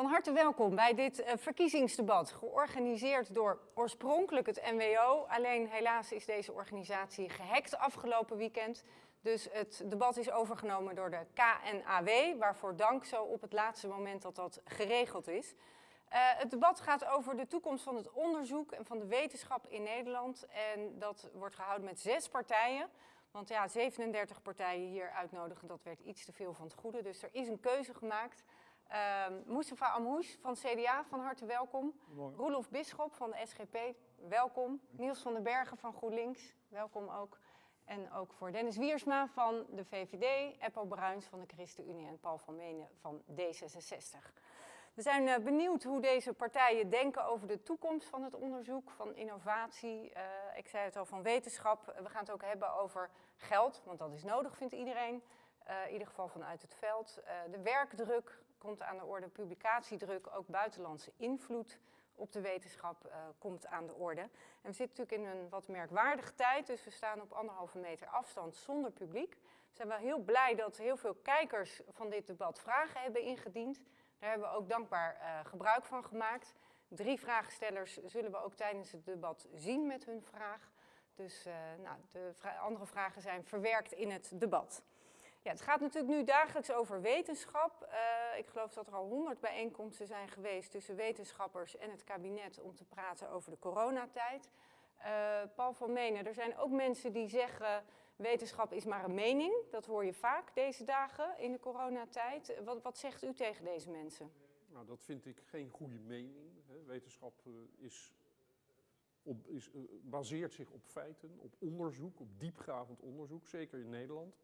Van harte welkom bij dit uh, verkiezingsdebat, georganiseerd door oorspronkelijk het NWO. Alleen helaas is deze organisatie gehackt afgelopen weekend. Dus het debat is overgenomen door de KNAW, waarvoor dank zo op het laatste moment dat dat geregeld is. Uh, het debat gaat over de toekomst van het onderzoek en van de wetenschap in Nederland. En dat wordt gehouden met zes partijen. Want ja, 37 partijen hier uitnodigen, dat werd iets te veel van het goede. Dus er is een keuze gemaakt. Uh, Mustafa Amhoush van CDA, van harte welkom. Roelof Bisschop van de SGP, welkom. Niels van den Bergen van GroenLinks, welkom ook. En ook voor Dennis Wiersma van de VVD, Eppo Bruins van de ChristenUnie en Paul van Menen van D66. We zijn uh, benieuwd hoe deze partijen denken over de toekomst van het onderzoek, van innovatie, uh, ik zei het al, van wetenschap. We gaan het ook hebben over geld, want dat is nodig, vindt iedereen. Uh, in ieder geval vanuit het veld. de werkdruk komt aan de orde, publicatiedruk, ook buitenlandse invloed op de wetenschap uh, komt aan de orde. En we zitten natuurlijk in een wat merkwaardige tijd, dus we staan op anderhalve meter afstand zonder publiek. We zijn wel heel blij dat heel veel kijkers van dit debat vragen hebben ingediend. Daar hebben we ook dankbaar uh, gebruik van gemaakt. Drie vraagstellers zullen we ook tijdens het debat zien met hun vraag. Dus uh, nou, de andere vragen zijn verwerkt in het debat. Ja, het gaat natuurlijk nu dagelijks over wetenschap. Uh, ik geloof dat er al honderd bijeenkomsten zijn geweest tussen wetenschappers en het kabinet om te praten over de coronatijd. Uh, Paul van Menen, er zijn ook mensen die zeggen wetenschap is maar een mening. Dat hoor je vaak deze dagen in de coronatijd. Wat, wat zegt u tegen deze mensen? Nou, dat vind ik geen goede mening. Wetenschap uh, is op, is, baseert zich op feiten, op onderzoek, op diepgravend onderzoek, zeker in Nederland.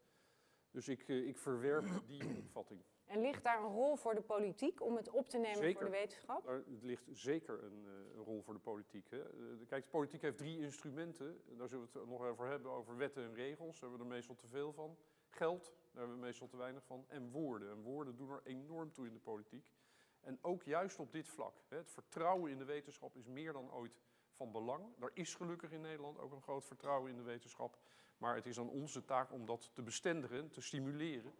Dus ik, uh, ik verwerp die opvatting. En ligt daar een rol voor de politiek om het op te nemen zeker. voor de wetenschap? Er ligt zeker een, uh, een rol voor de politiek. Hè. Uh, kijk, de politiek heeft drie instrumenten. Daar zullen we het nog over hebben, over wetten en regels. Daar hebben we er meestal te veel van. Geld, daar hebben we meestal te weinig van. En woorden. En woorden doen er enorm toe in de politiek. En ook juist op dit vlak. Hè. Het vertrouwen in de wetenschap is meer dan ooit van belang. Er is gelukkig in Nederland ook een groot vertrouwen in de wetenschap. Maar het is aan onze taak om dat te bestendigen, te stimuleren.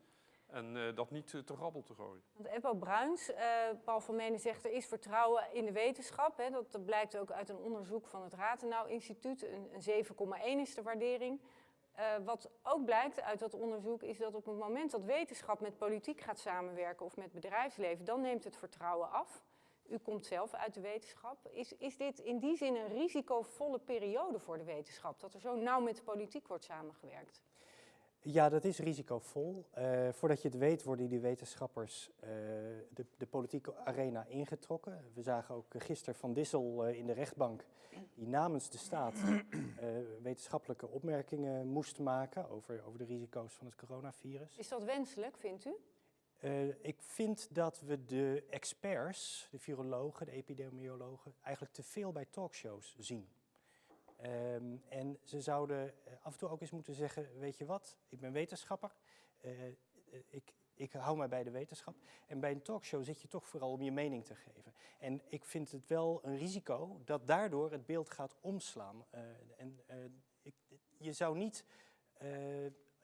En uh, dat niet te rabbel te gooien. Want Eppo Bruins, uh, Paul van Menen zegt er is vertrouwen in de wetenschap. Hè. Dat, dat blijkt ook uit een onderzoek van het Ratenau Instituut. Een, een 7,1 is de waardering. wat ook blijkt uit dat onderzoek is dat op het moment dat wetenschap met politiek gaat samenwerken of met bedrijfsleven, dan neemt het vertrouwen af. U komt zelf uit de wetenschap. Is, is dit in die zin een risicovolle periode voor de wetenschap? Dat er zo nauw met de politiek wordt samengewerkt? Ja, dat is risicovol. Uh, voordat je het weet worden die wetenschappers uh, de, de, politieke arena ingetrokken. We zagen ook gisteren Van Dissel uh, in de rechtbank die namens de staat wetenschappelijke opmerkingen moest maken over, over de risico's van het coronavirus. Is dat wenselijk, vindt u? Uh, ik vind dat we de experts, de virologen, de epidemiologen, eigenlijk te veel bij talkshows zien. Um, en ze zouden af en toe ook eens moeten zeggen, weet je wat, ik ben wetenschapper, uh, ik, ik hou mij bij de wetenschap. En bij een talkshow zit je toch vooral om je mening te geven. En ik vind het wel een risico dat daardoor het beeld gaat omslaan. En ik, je zou niet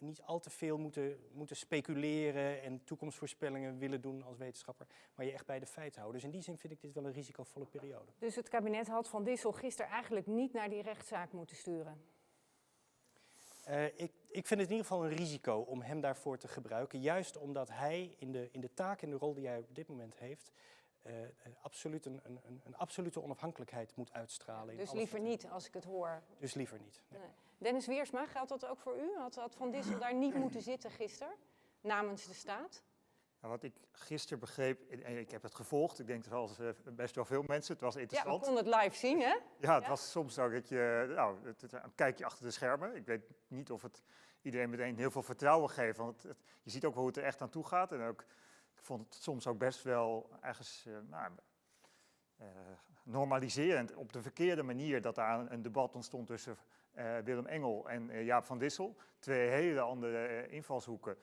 niet al te veel moeten, moeten speculeren en toekomstvoorspellingen willen doen als wetenschapper, maar je echt bij de feiten houden. Dus in die zin vind ik dit wel een risicovolle periode. Dus het kabinet had Van Dissel gisteren eigenlijk niet naar die rechtszaak moeten sturen? Uh, ik, ik vind het in ieder geval een risico om hem daarvoor te gebruiken, juist omdat hij in de, in de taak en de rol die hij op dit moment heeft, uh, absoluut een, een, een, absolute onafhankelijkheid moet uitstralen. Dus liever niet, als ik het hoor. Dus liever niet. Nee. Nee. Dennis Wiersma, geldt dat ook voor u? Had, had Van Dissel daar niet moeten zitten gisteren, namens de staat? Nou, wat ik gisteren begreep, en ik heb het gevolgd, ik denk zoals uh, best wel veel mensen, het was interessant. Ja, we konden het live zien, hè? Ja, het ja? was soms ook dat je, nou, het, het, een kijkje achter de schermen. Ik weet niet of het iedereen meteen heel veel vertrouwen geeft, want het, je ziet ook hoe het er echt aan toe gaat. En ook, ik vond het soms ook best wel ergens, uh, nou, uh, normaliserend, op de verkeerde manier dat daar een, een debat ontstond tussen Willem Engel en uh, Jaap van Dissel. Twee hele andere uh, invalshoeken.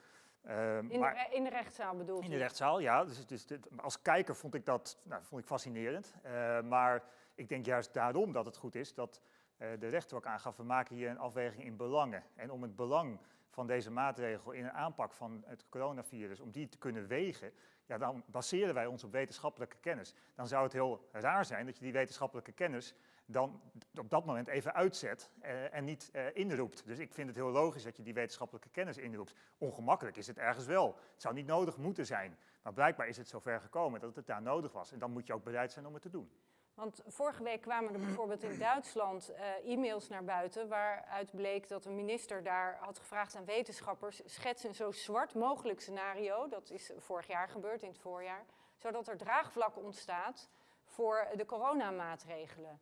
in, maar, de, in de rechtszaal bedoel je? In de rechtszaal, ja. Dus, dus als kijker vond ik dat nou, vond ik fascinerend. maar ik denk juist daarom dat het goed is dat de rechter ook aangaf, we maken hier een afweging in belangen. En om het belang van deze maatregel in een aanpak van het coronavirus, om die te kunnen wegen, ja, dan baseren wij ons op wetenschappelijke kennis. Dan zou het heel raar zijn dat je die wetenschappelijke kennis dan op dat moment even uitzet eh, en niet eh, inroept. Dus ik vind het heel logisch dat je die wetenschappelijke kennis inroept. Ongemakkelijk is het ergens wel. Het zou niet nodig moeten zijn. Maar blijkbaar is het zover gekomen dat het daar nodig was. En dan moet je ook bereid zijn om het te doen. Want vorige week kwamen er bijvoorbeeld in Duitsland uh, e-mails naar buiten waaruit bleek dat een minister daar had gevraagd aan wetenschappers schets een zo zwart mogelijk scenario, dat is vorig jaar gebeurd in het voorjaar, zodat er draagvlak ontstaat voor de coronamaatregelen.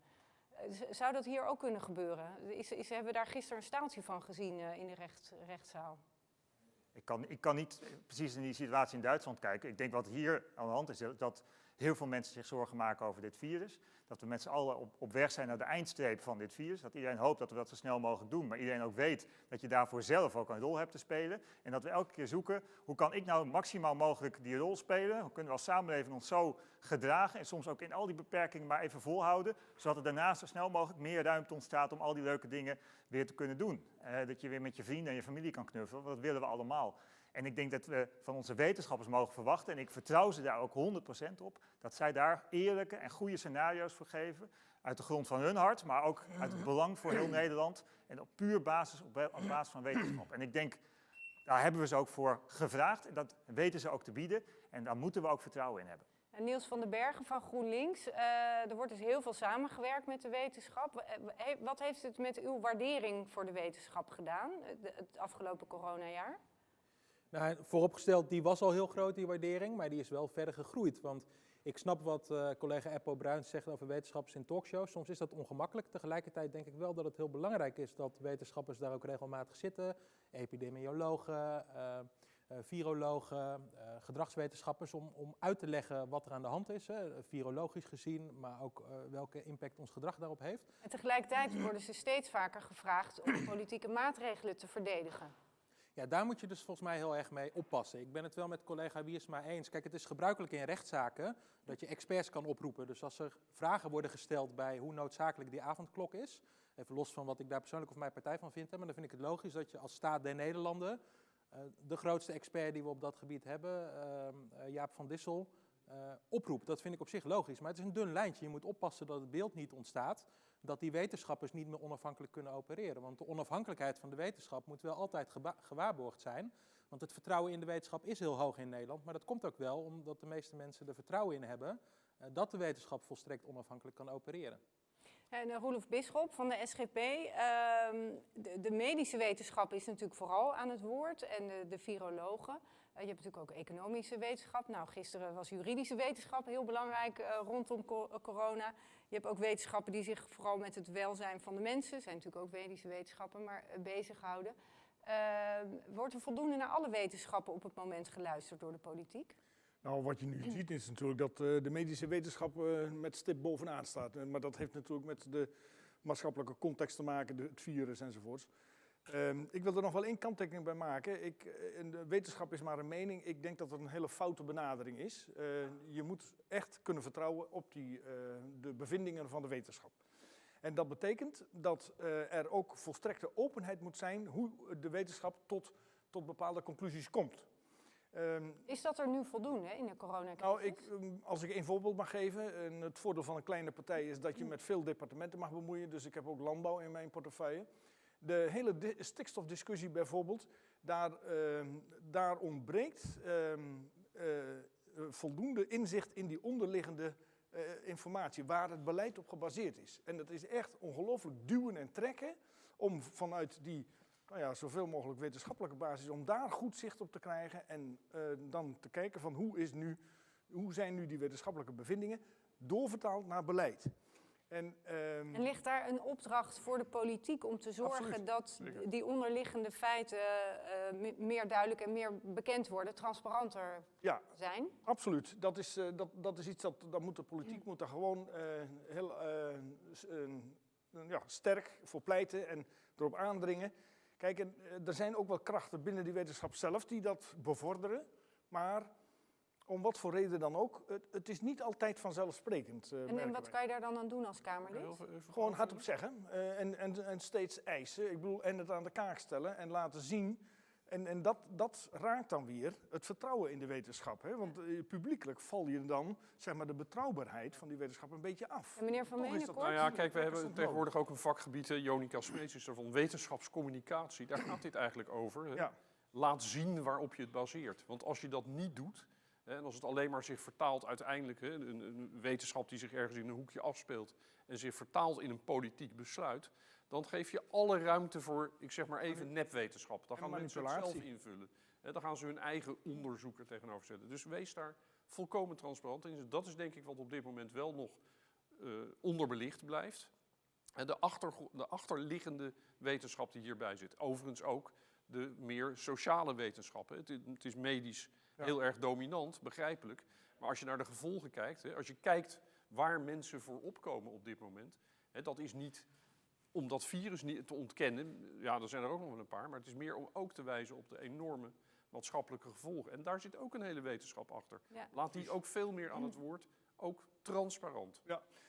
Zou dat hier ook kunnen gebeuren? Is, is, hebben we daar gisteren een staaltje van gezien uh, in de recht, rechtszaal? Ik kan, ik kan niet precies in die situatie in Duitsland kijken. Ik denk wat hier aan de hand is, dat heel veel mensen zich zorgen maken over dit virus. Dat we met z'n allen op, op weg zijn naar de eindstreep van dit virus. Dat iedereen hoopt dat we dat zo snel mogelijk doen. Maar iedereen ook weet dat je daarvoor zelf ook een rol hebt te spelen. En dat we elke keer zoeken, hoe kan ik nou maximaal mogelijk die rol spelen? Hoe kunnen we als samenleving ons zo gedragen? En soms ook in al die beperkingen maar even volhouden. Zodat er daarna zo snel mogelijk meer ruimte ontstaat om al die leuke dingen weer te kunnen doen. Eh, dat je weer met je vrienden en je familie kan knuffelen. Want dat willen we allemaal. En ik denk dat we van onze wetenschappers mogen verwachten, en ik vertrouw ze daar ook 100% op, dat zij daar eerlijke en goede scenario's voor geven. Uit de grond van hun hart, maar ook uit het belang voor heel Nederland. En op puur basis, op, op basis van wetenschap. En ik denk, daar hebben we ze ook voor gevraagd. En dat weten ze ook te bieden. En daar moeten we ook vertrouwen in hebben. En Niels van den Bergen van GroenLinks, uh, er wordt dus heel veel samengewerkt met de wetenschap. Wat heeft het met uw waardering voor de wetenschap gedaan, het afgelopen coronajaar? Nou, vooropgesteld, die was al heel groot, die waardering, maar die is wel verder gegroeid. Want ik snap wat uh, collega Eppo Bruins zegt over wetenschappers in talkshows. Soms is dat ongemakkelijk. Tegelijkertijd denk ik wel dat het heel belangrijk is dat wetenschappers daar ook regelmatig zitten. Epidemiologen, uh, uh, virologen, gedragswetenschappers, om, om uit te leggen wat er aan de hand is. Hè, virologisch gezien, maar ook welke impact ons gedrag daarop heeft. En tegelijkertijd worden ze steeds vaker gevraagd om politieke maatregelen te verdedigen. Ja, daar moet je dus volgens mij heel erg mee oppassen. Ik ben het wel met collega Wiersma eens. Kijk, het is gebruikelijk in rechtszaken dat je experts kan oproepen. Dus als er vragen worden gesteld bij hoe noodzakelijk die avondklok is, even los van wat ik daar persoonlijk of mijn partij van vind, maar dan vind ik het logisch dat je als staat der Nederlanden uh, de grootste expert die we op dat gebied hebben, uh, Jaap van Dissel, uh, oproept. Dat vind ik op zich logisch, maar het is een dun lijntje. Je moet oppassen dat het beeld niet ontstaat dat die wetenschappers niet meer onafhankelijk kunnen opereren. Want de onafhankelijkheid van de wetenschap moet wel altijd gewaarborgd zijn. Want het vertrouwen in de wetenschap is heel hoog in Nederland. Maar dat komt ook wel omdat de meeste mensen er vertrouwen in hebben uh, dat de wetenschap volstrekt onafhankelijk kan opereren. En uh, Roelof Bisschop van de SGP. Uh, de, medische wetenschap is natuurlijk vooral aan het woord en de, virologen. Uh, je hebt natuurlijk ook economische wetenschap. Nou, gisteren was juridische wetenschap heel belangrijk rondom co corona. Je hebt ook wetenschappen die zich vooral met het welzijn van de mensen, zijn natuurlijk ook medische wetenschappen, maar uh, bezighouden. wordt er voldoende naar alle wetenschappen op het moment geluisterd door de politiek? Nou, wat je nu ziet is natuurlijk dat uh, de medische wetenschap uh, met stip bovenaan staat. Maar dat heeft natuurlijk met de maatschappelijke context te maken, de, het virus enzovoorts. Um, ik wil er nog wel één kanttekening bij maken. Ik, de wetenschap is maar een mening. Ik denk dat het een hele foute benadering is. je moet echt kunnen vertrouwen op die, de bevindingen van de wetenschap. En dat betekent dat er ook volstrekte openheid moet zijn hoe de wetenschap tot, tot bepaalde conclusies komt. Um, is dat er nu voldoende in de coronacrisis? Nou, ik, um, als ik één voorbeeld mag geven. En het voordeel van een kleine partij is dat je met veel departementen mag bemoeien. Dus ik heb ook landbouw in mijn portefeuille. De hele di stikstofdiscussie bijvoorbeeld, daar, uh, daar ontbreekt uh, uh, voldoende inzicht in die onderliggende uh, informatie, waar het beleid op gebaseerd is. En dat is echt ongelooflijk duwen en trekken om vanuit die nou ja, zoveel mogelijk wetenschappelijke basis, om daar goed zicht op te krijgen en uh, dan te kijken van hoe, is nu, hoe zijn nu die wetenschappelijke bevindingen doorvertaald naar beleid. En, um, en, ligt daar een opdracht voor de politiek om te zorgen absoluut. dat die onderliggende feiten uh, meer duidelijk en meer bekend worden, transparanter ja, zijn? Absoluut. Dat is, uh, dat, dat is iets dat, dat moet de politiek moet daar gewoon heel ja, sterk voor pleiten en erop aandringen. Kijk, en, eh, er zijn ook wel krachten binnen die wetenschap zelf die dat bevorderen. Maar om wat voor reden dan ook, het, het is niet altijd vanzelfsprekend. Uh, en, en wat kan je daar dan aan doen als Kamerlid? Gewoon hardop zeggen uh, en, en, en steeds eisen. Ik bedoel, en het aan de kaak stellen en laten zien En, en dat, dat raakt dan weer het vertrouwen in de wetenschap. Hè? Want eh, publiekelijk val je dan zeg maar, de betrouwbaarheid van die wetenschap een beetje af. En meneer Van kort? Nou ja, kijk, we hebben tegenwoordig ook een vakgebied, Jonica Smeets is daarvan, wetenschapscommunicatie. Daar gaat dit eigenlijk over. Hè. Ja. Laat zien waarop je het baseert. Want als je dat niet doet, en als het alleen maar zich vertaalt uiteindelijk, hè, een, wetenschap die zich ergens in een hoekje afspeelt en zich vertaalt in een politiek besluit, dan geef je alle ruimte voor, ik zeg maar even, nepwetenschap. Dan gaan mensen het zelf invullen. Hè, dan gaan ze hun eigen onderzoeker tegenover zetten. Dus wees daar volkomen transparant in. Dat is denk ik wat op dit moment wel nog eh, onderbelicht blijft. En de, achtergro- de achterliggende wetenschap die hierbij zit. Overigens ook de meer sociale wetenschappen. Het is medisch Ja. heel erg dominant, begrijpelijk. Maar als je naar de gevolgen kijkt, hè, als je kijkt waar mensen voor opkomen op dit moment, hè, dat is niet om dat virus niet te ontkennen. Ja, er zijn er ook nog wel een paar, maar het is meer om ook te wijzen op de enorme maatschappelijke gevolgen. En daar zit ook een hele wetenschap achter. Ja. Laat die ook veel meer aan het woord, ook transparant.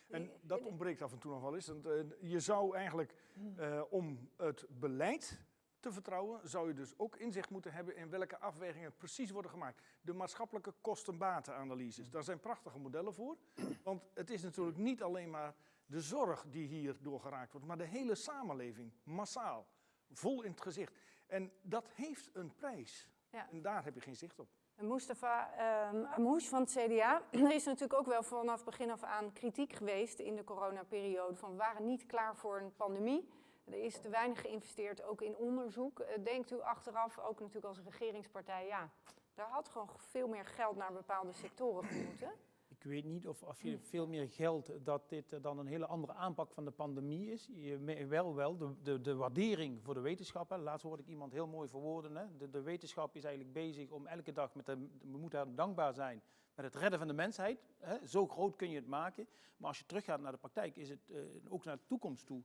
En dat ontbreekt af en toe nog wel eens. Want, eh, je zou eigenlijk, eh, om het beleid te vertrouwen, zou je dus ook inzicht moeten hebben in welke afwegingen precies worden gemaakt. De maatschappelijke kosten-batenanalyses, daar zijn prachtige modellen voor. Want het is natuurlijk niet alleen maar de zorg die hier doorgeraakt wordt, maar de hele samenleving, massaal, vol in het gezicht. En dat heeft een prijs. Ja. En daar heb je geen zicht op. En Mustafa ehm Amouche van het CDA, er is natuurlijk ook wel vanaf begin af aan kritiek geweest in de coronaperiode van we waren niet klaar voor een pandemie. Er is te weinig geïnvesteerd, ook in onderzoek. Eh, Denkt u achteraf, ook natuurlijk als regeringspartij, ja, daar had gewoon veel meer geld naar bepaalde sectoren gemoeten. Ik weet niet of als je veel meer geld, dat dit eh, dan een hele andere aanpak van de pandemie is. Je wel wel, de, de, de waardering voor de wetenschap. Hè. Laatst hoorde ik iemand heel mooi verwoorden. Hè. De, wetenschap is eigenlijk bezig om elke dag, met de, we moeten haar dankbaar zijn met het redden van de mensheid. Hè. Zo groot kun je het maken. Maar als je teruggaat naar de praktijk, is het eh, ook naar de toekomst toe.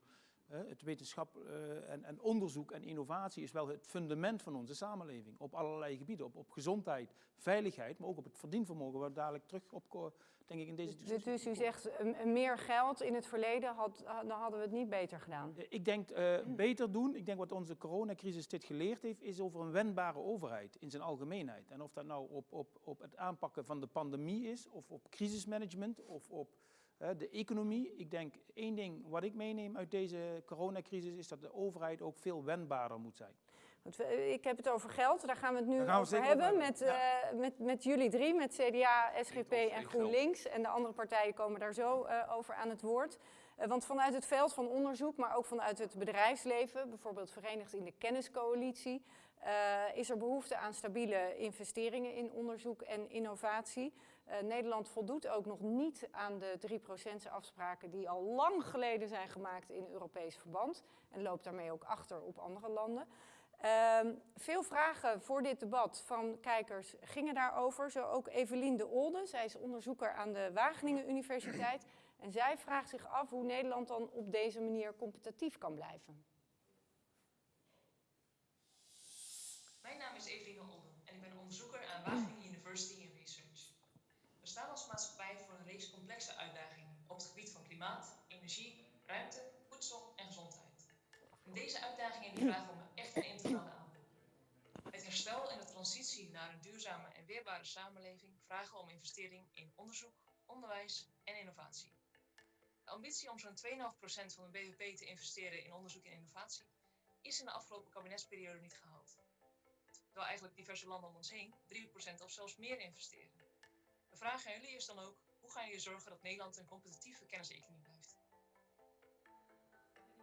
Het wetenschap eh, en, en onderzoek en innovatie is wel het fundament van onze samenleving. Op allerlei gebieden. Op, op gezondheid, veiligheid, maar ook op het verdienvermogen. Waar we dadelijk terug op, denk ik, in deze Dus, discussie. dus u zegt een meer geld in het verleden, had, dan hadden we het niet beter gedaan. Eh, Ik denk eh, beter doen. Ik denk wat onze coronacrisis dit geleerd heeft, is over een wendbare overheid in zijn algemeenheid. En of dat nou op, op, op het aanpakken van de pandemie is, of op crisismanagement, of op eh, de economie. Ik denk één ding wat ik meeneem uit deze coronacrisis is dat de overheid ook veel wendbaarder moet zijn. Want we- Ik heb het over geld, daar gaan we het nu we over hebben. over Met, eh, met, met jullie drie, met CDA, SGP en geld. GroenLinks. En de andere partijen komen daar zo eh, over aan het woord. Eh, want vanuit het veld van onderzoek, maar ook vanuit het bedrijfsleven, bijvoorbeeld verenigd in de kenniscoalitie, eh, is er behoefte aan stabiele investeringen in onderzoek en innovatie. Eh, Nederland voldoet ook nog niet aan de 3% afspraken die al lang geleden zijn gemaakt in Europees verband. En loopt daarmee ook achter op andere landen. Ehm, veel vragen voor dit debat van kijkers gingen daarover. Zo ook Evelien de Olde, zij is onderzoeker aan de Wageningen Universiteit. En zij vraagt zich af hoe Nederland dan op deze manier competitief kan blijven. Mijn naam is Eveline Olden en ik ben onderzoeker aan Wageningen University in Research. We maatschappij voor een reeks complexe uitdagingen op het gebied van klimaat, energie, ruimte, voedsel en gezondheid. En deze uitdagingen vragen om echt een integrale aanpak. Het herstel en de transitie naar een duurzame en weerbare samenleving vragen om investering in onderzoek, onderwijs en innovatie. De ambitie om zo'n 2,5% van de BBP te investeren in onderzoek en innovatie is in de afgelopen kabinetsperiode niet gehaald terwijl eigenlijk diverse landen om ons heen 3% of zelfs meer investeren. De vraag aan jullie is dan ook, hoe gaan jullie zorgen dat Nederland een competitieve kenniseconomie blijft?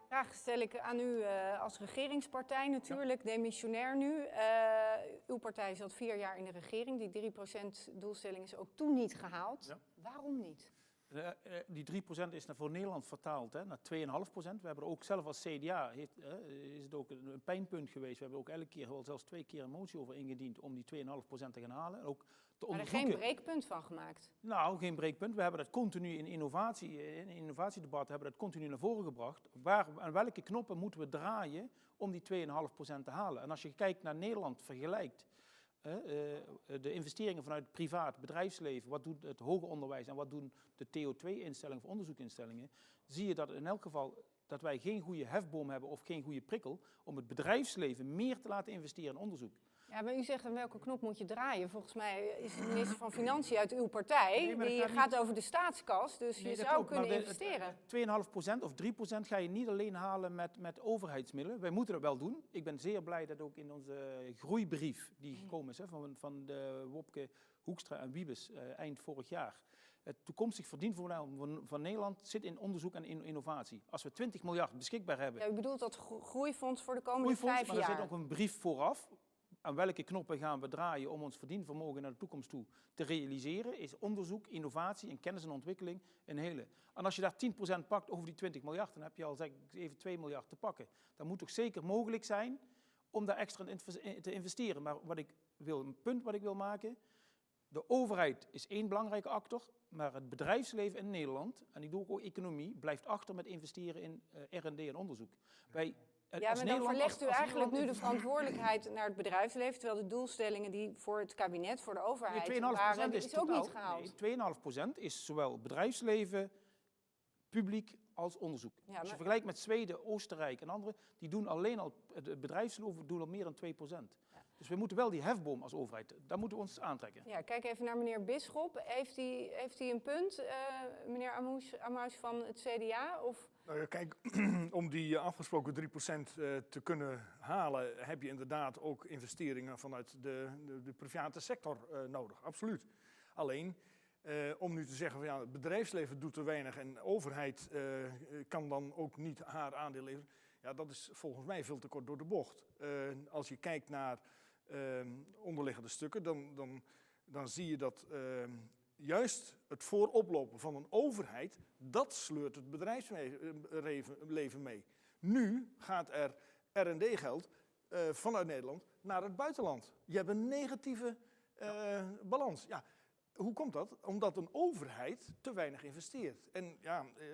Vraag stel ik aan u eh, als regeringspartij natuurlijk, demissionair nu. Eh, uw partij zat vier jaar in de regering. Die 3% doelstelling is ook toen niet gehaald. Ja. Waarom niet? Eh, eh, die 3% is naar voor Nederland vertaald hè, naar 2,5%. We hebben er ook zelf als CDA, heeft, eh, is het ook een, pijnpunt geweest. We hebben ook elke keer, wel zelfs twee keer een motie over ingediend om die 2,5% te gaan halen. En ook te Maar er geen breekpunt van gemaakt. Nou, geen breekpunt. We hebben dat continu in innovatie, in innovatiedebat hebben dat continu naar voren gebracht. Waar, aan welke knoppen moeten we draaien om die 2,5% te halen? En als je kijkt naar Nederland vergelijkt, de investeringen vanuit het privaat bedrijfsleven, wat doet het hoger onderwijs en wat doen de TO2-instellingen of onderzoekinstellingen, zie je dat in elk geval dat wij geen goede hefboom hebben of geen goede prikkel om het bedrijfsleven meer te laten investeren in onderzoek. Ja, maar u zegt aan welke knop moet je draaien. Volgens mij is de minister van Financiën uit uw partij. Nee, die gaat gaat over de staatskas, dus Nee, je zou kunnen de- investeren. 2,5% of 3% ga je niet alleen halen met, met overheidsmiddelen. Wij moeten dat wel doen. Ik ben zeer blij dat ook in onze groeibrief die gekomen is hè, van, van de Wopke Hoekstra en Wiebes eh, eind vorig jaar. Het toekomstig verdienvermogen van, van Nederland zit in onderzoek en in- innovatie. Als we 20 miljard beschikbaar hebben, Ja, u bedoelt dat gro- groeifonds voor de komende groeifonds, vijf maar er jaar. zit ook een brief vooraf. Aan welke knoppen gaan we draaien om ons verdienvermogen naar de toekomst toe te realiseren, is onderzoek, innovatie en kennis en ontwikkeling een hele. En als je daar 10% pakt over die 20 miljard, dan heb je al zeg ik, even 2 miljard te pakken. Dan moet toch zeker mogelijk zijn om daar extra in te investeren. Maar wat ik wil, een punt wat ik wil maken, de overheid is één belangrijke actor, maar het bedrijfsleven in Nederland, en ik doe ook economie, blijft achter met investeren in eh, R&D en onderzoek. Wij, Ja, als maar dan verlegt u als eigenlijk nu de verantwoordelijkheid naar het bedrijfsleven, terwijl de doelstellingen die voor het kabinet, voor de overheid Nee, 2,5% waren, die is, is ook totaal- niet gehaald. Nee, 2,5% is zowel bedrijfsleven, publiek als onderzoek. Ja, Als je vergelijkt met Zweden, Oostenrijk en anderen, die doen alleen al, het bedrijfsleven doen al meer dan 2%. Dus we moeten wel die hefboom als overheid, daar moeten we ons aantrekken. Ja, kijk even naar meneer Bisschop. Heeft hij, heeft hij een punt, eh, meneer Amous, Amous van het CDA? Of, Nou ja, kijk, om die eh, afgesproken 3% eh, te kunnen halen, heb je inderdaad ook investeringen vanuit de, de, private sector eh, nodig. Absoluut. Alleen, om nu te zeggen van ja, het bedrijfsleven doet te weinig en de overheid kan dan ook niet haar aandeel leveren. Ja, dat is volgens mij veel te kort door de bocht. Als je kijkt naar eh, onderliggende stukken, dan, dan, dan zie je dat eh, juist het vooroplopen van een overheid, dat sleurt het bedrijfsleven mee. Nu gaat er R&D-geld eh, vanuit Nederland naar het buitenland. Je hebt een negatieve eh, balans. Ja, hoe komt dat? Omdat een overheid te weinig investeert. En ja, eh,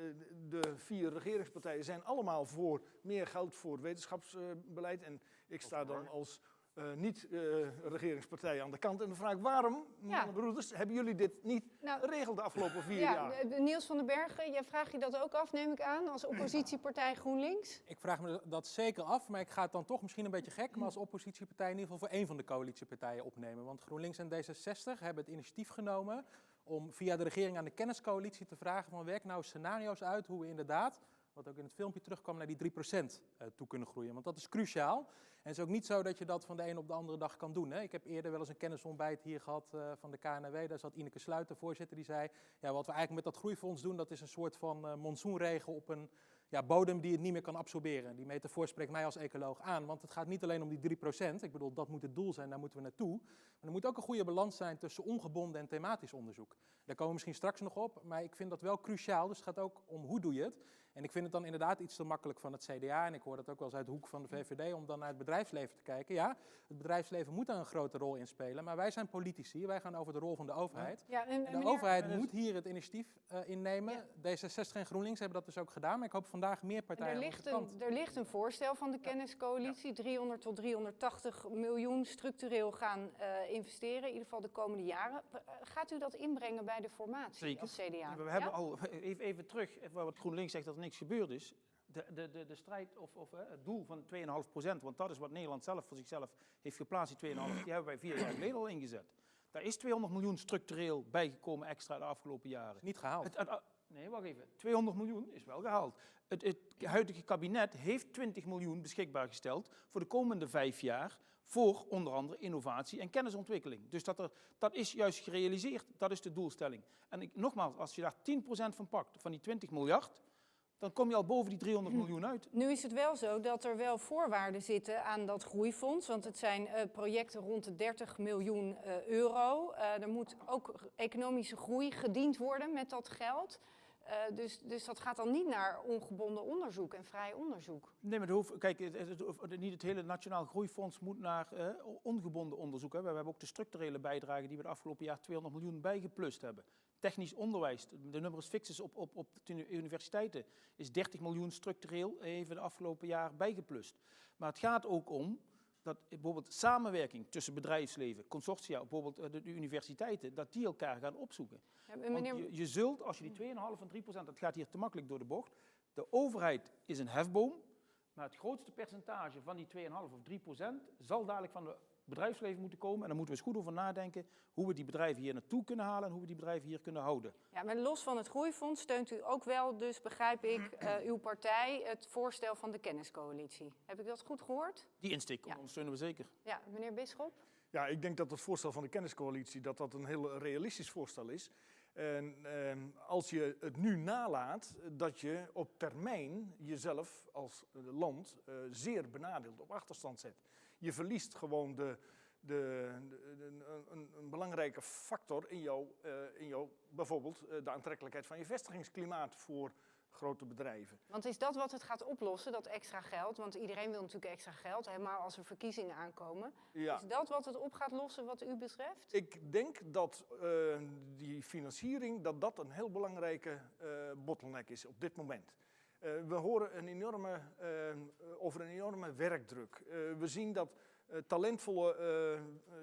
de vier regeringspartijen zijn allemaal voor meer geld voor wetenschapsbeleid. En ik sta dan als eh, niet-regeringspartij aan de kant. En dan vraag ik, waarom, broeders, hebben jullie dit niet nou, geregeld de afgelopen vier ja, jaar? eh, Niels van den Bergen, jij vraagt je dat ook af, neem ik aan, als oppositiepartij GroenLinks? Ik vraag me dat zeker af, maar ik ga het dan toch misschien een beetje gek, maar als oppositiepartij in ieder geval voor één van de coalitiepartijen opnemen. Want GroenLinks en D66 hebben het initiatief genomen om via de regering aan de kenniscoalitie te vragen van werk nou scenario's uit hoe we inderdaad, wat ook in het filmpje terugkwam, naar die 3% eh, toe kunnen groeien. Want dat is cruciaal. En het is ook niet zo dat je dat van de een op de andere dag kan doen. Hè. Ik heb eerder wel eens een kennisontbijt hier gehad eh, van de KNW. Daar zat Ineke Sluiter, voorzitter, die zei... Ja, wat we eigenlijk met dat groeifonds doen, dat is een soort van eh, monsoonregen op een ja, bodem die het niet meer kan absorberen. Die metafoor spreekt mij als ecoloog aan, want het gaat niet alleen om die 3%. Ik bedoel, dat moet het doel zijn, daar moeten we naartoe. Maar er moet ook een goede balans zijn tussen ongebonden en thematisch onderzoek. Daar komen we misschien straks nog op, maar ik vind dat wel cruciaal. Dus het gaat ook om hoe doe je het. En ik vind het dan inderdaad iets te makkelijk van het CDA, en ik hoor dat ook wel eens uit de hoek van de VVD, om dan naar het bedrijfsleven te kijken. Ja, het bedrijfsleven moet daar een grote rol in spelen, maar wij zijn politici, wij gaan over de rol van de overheid. Ja, en, de meneer- overheid moet hier het initiatief eh, innemen. D66 en GroenLinks hebben dat dus ook gedaan. Maar ik hoop vandaag meer En partijen Er ligt, een, er ligt een voorstel van de kenniscoalitie, 300 tot 380 miljoen structureel gaan eh, investeren, in ieder geval de komende jaren. Eh, Gaat u dat inbrengen bij de formatie Zeker. als CDA? We hebben al, even, even terug, wat GroenLinks zegt dat er niks gebeurd is. De, de, de, de strijd of, of eh, het doel van 2,5% want dat is wat Nederland zelf voor zichzelf heeft geplaatst, die 2,5, die hebben wij vier jaar geleden al ingezet. Daar is 200 miljoen structureel bijgekomen extra de afgelopen jaren. Niet gehaald. Het, het- nee, wacht even. 200 miljoen is wel gehaald. Het, het huidige kabinet heeft 20 miljoen beschikbaar gesteld voor de komende vijf jaar voor onder andere innovatie en kennisontwikkeling. Dus dat, er, dat is juist gerealiseerd, dat is de doelstelling. En ik, nogmaals, als je daar 10% van pakt, van die 20 miljard, dan kom je al boven die 300 miljoen uit. Nu is het wel zo dat er wel voorwaarden zitten aan dat groeifonds. Want het zijn eh, projecten rond de 30 miljoen eh, euro. Eh, er moet ook economische groei gediend worden met dat geld. Dus, dus dat gaat dan niet naar ongebonden onderzoek en vrij onderzoek. Nee, maar hoeft, kijk, het, het- het- niet het hele Nationaal Groeifonds moet naar ongebonden onderzoek. Hè. We hebben ook de structurele bijdrage die we het afgelopen jaar 200 miljoen bijgeplust hebben. Technisch onderwijs, de numerus fixus op, op, op de uni- universiteiten is 30 miljoen structureel even de afgelopen jaar bijgeplust. Maar het gaat ook om dat bijvoorbeeld samenwerking tussen bedrijfsleven, consortia, bijvoorbeeld eh, de, de universiteiten, dat die elkaar gaan opzoeken. Ja, Want meneer, je, je zult, als je die 2,5 en 3 procent, dat gaat hier te makkelijk door de bocht, De overheid is een hefboom, maar het grootste percentage van die 2,5 of 3 procent zal dadelijk van het bedrijfsleven moeten komen. En dan moeten we eens goed over nadenken hoe we die bedrijven hier naartoe kunnen halen en hoe we die bedrijven hier kunnen houden. Ja, maar los van het groeifonds steunt u ook wel, dus begrijp ik, eh, uw partij het voorstel van de kenniscoalitie. Heb ik dat goed gehoord? Die insteek Ja. ondersteunen we zeker. Ja, meneer Bisschop? Ja, ik denk dat het voorstel van de kenniscoalitie dat dat een heel realistisch voorstel is. En ehm, als je het nu nalaat, dat je op termijn jezelf als land eh, zeer benadeeld op achterstand zet. Je verliest gewoon de, de, de- de- een, een belangrijke factor in jouw, eh, in jouw bijvoorbeeld eh, de aantrekkelijkheid van je vestigingsklimaat voor grote bedrijven. Want is dat wat het gaat oplossen, dat extra geld? Want iedereen wil natuurlijk extra geld, helemaal als er verkiezingen aankomen. Ja. Is dat wat het op gaat lossen wat u betreft? Ik denk dat eh, die financiering dat dat een heel belangrijke bottleneck is op dit moment. Eh, we horen een enorme, eh, over een enorme werkdruk. Eh, we zien dat talentvolle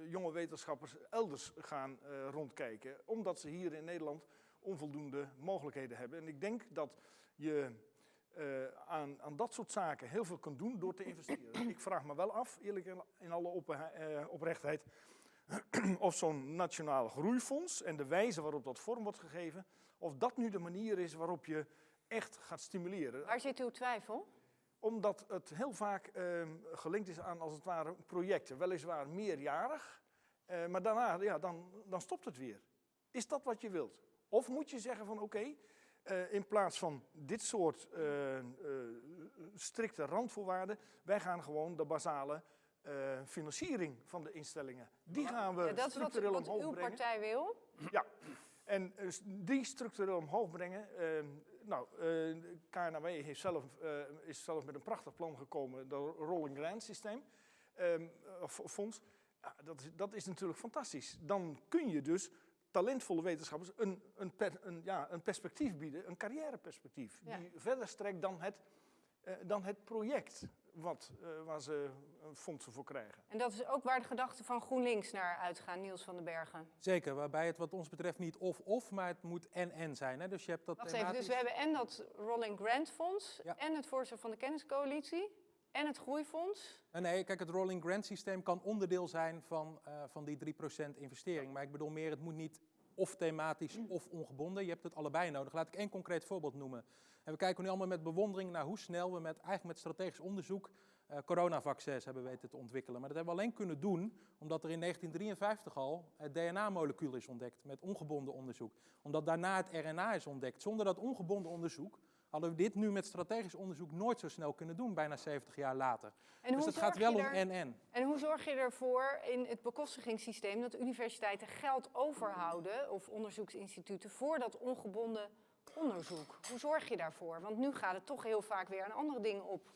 jonge wetenschappers elders gaan rondkijken, omdat ze hier in Nederland onvoldoende mogelijkheden hebben. En ik denk dat je aan, aan dat soort zaken heel veel kunt doen door te investeren. ik vraag me wel af, eerlijk in, alle op, oprechtheid, of zo'n nationaal groeifonds en de wijze waarop dat vorm wordt gegeven, of dat nu de manier is waarop je echt gaat stimuleren. Waar zit uw twijfel? Omdat het heel vaak ehm, gelinkt is aan, als het ware, projecten. Weliswaar meerjarig, eh, maar daarna ja, dan, dan stopt het weer. Is dat wat je wilt? Of moet je zeggen van oké, eh, in plaats van dit soort eh, eh, strikte randvoorwaarden, wij gaan gewoon de basale financiering van de instellingen, die gaan we Ja, dat is wat, structureel wat omhoog uw brengen. partij wil. Ja, en die structureel omhoog brengen. eh, nou, eh KNW heeft zelf, eh, is zelf met een prachtig plan gekomen, dat rolling grant systeem, ehm, of fonds. Ja, dat, is, dat is natuurlijk fantastisch. Dan kun je dus talentvolle wetenschappers een, een, per- een, ja, een perspectief bieden, een carrièreperspectief, Ja. die verder strekt dan het, eh, dan het project wat, eh, waar ze eh, fondsen voor krijgen. En dat is ook waar de gedachten van GroenLinks naar uitgaan, Niels van den Bergen. Zeker, waarbij het wat ons betreft niet of-of, maar het moet en-en zijn. Hè? Dus je hebt dat Wacht even, dus we hebben en dat Rolling Grant Fonds, Ja. en het voorstel van de kenniscoalitie, en het groeifonds. Nee, nee, kijk, het rolling grant systeem kan onderdeel zijn van, eh, van die 3% investering. Maar ik bedoel meer, het moet niet of thematisch of ongebonden. Je hebt het allebei nodig. Laat ik één concreet voorbeeld noemen. En we kijken nu allemaal met bewondering naar hoe snel we met, eigenlijk met strategisch onderzoek eh coronavaccins hebben weten te ontwikkelen. Maar dat hebben we alleen kunnen doen omdat er in 1953 al het DNA-molecuul is ontdekt met ongebonden onderzoek. Omdat daarna het RNA is ontdekt. Zonder dat ongebonden onderzoek hadden we dit nu met strategisch onderzoek nooit zo snel kunnen doen, bijna 70 jaar later. En dus het gaat wel om en-en. En hoe zorg je ervoor in het bekostigingssysteem dat universiteiten geld overhouden, of onderzoeksinstituten, voor dat ongebonden onderzoek? Hoe zorg je daarvoor? Want nu gaat het toch heel vaak weer aan andere dingen op.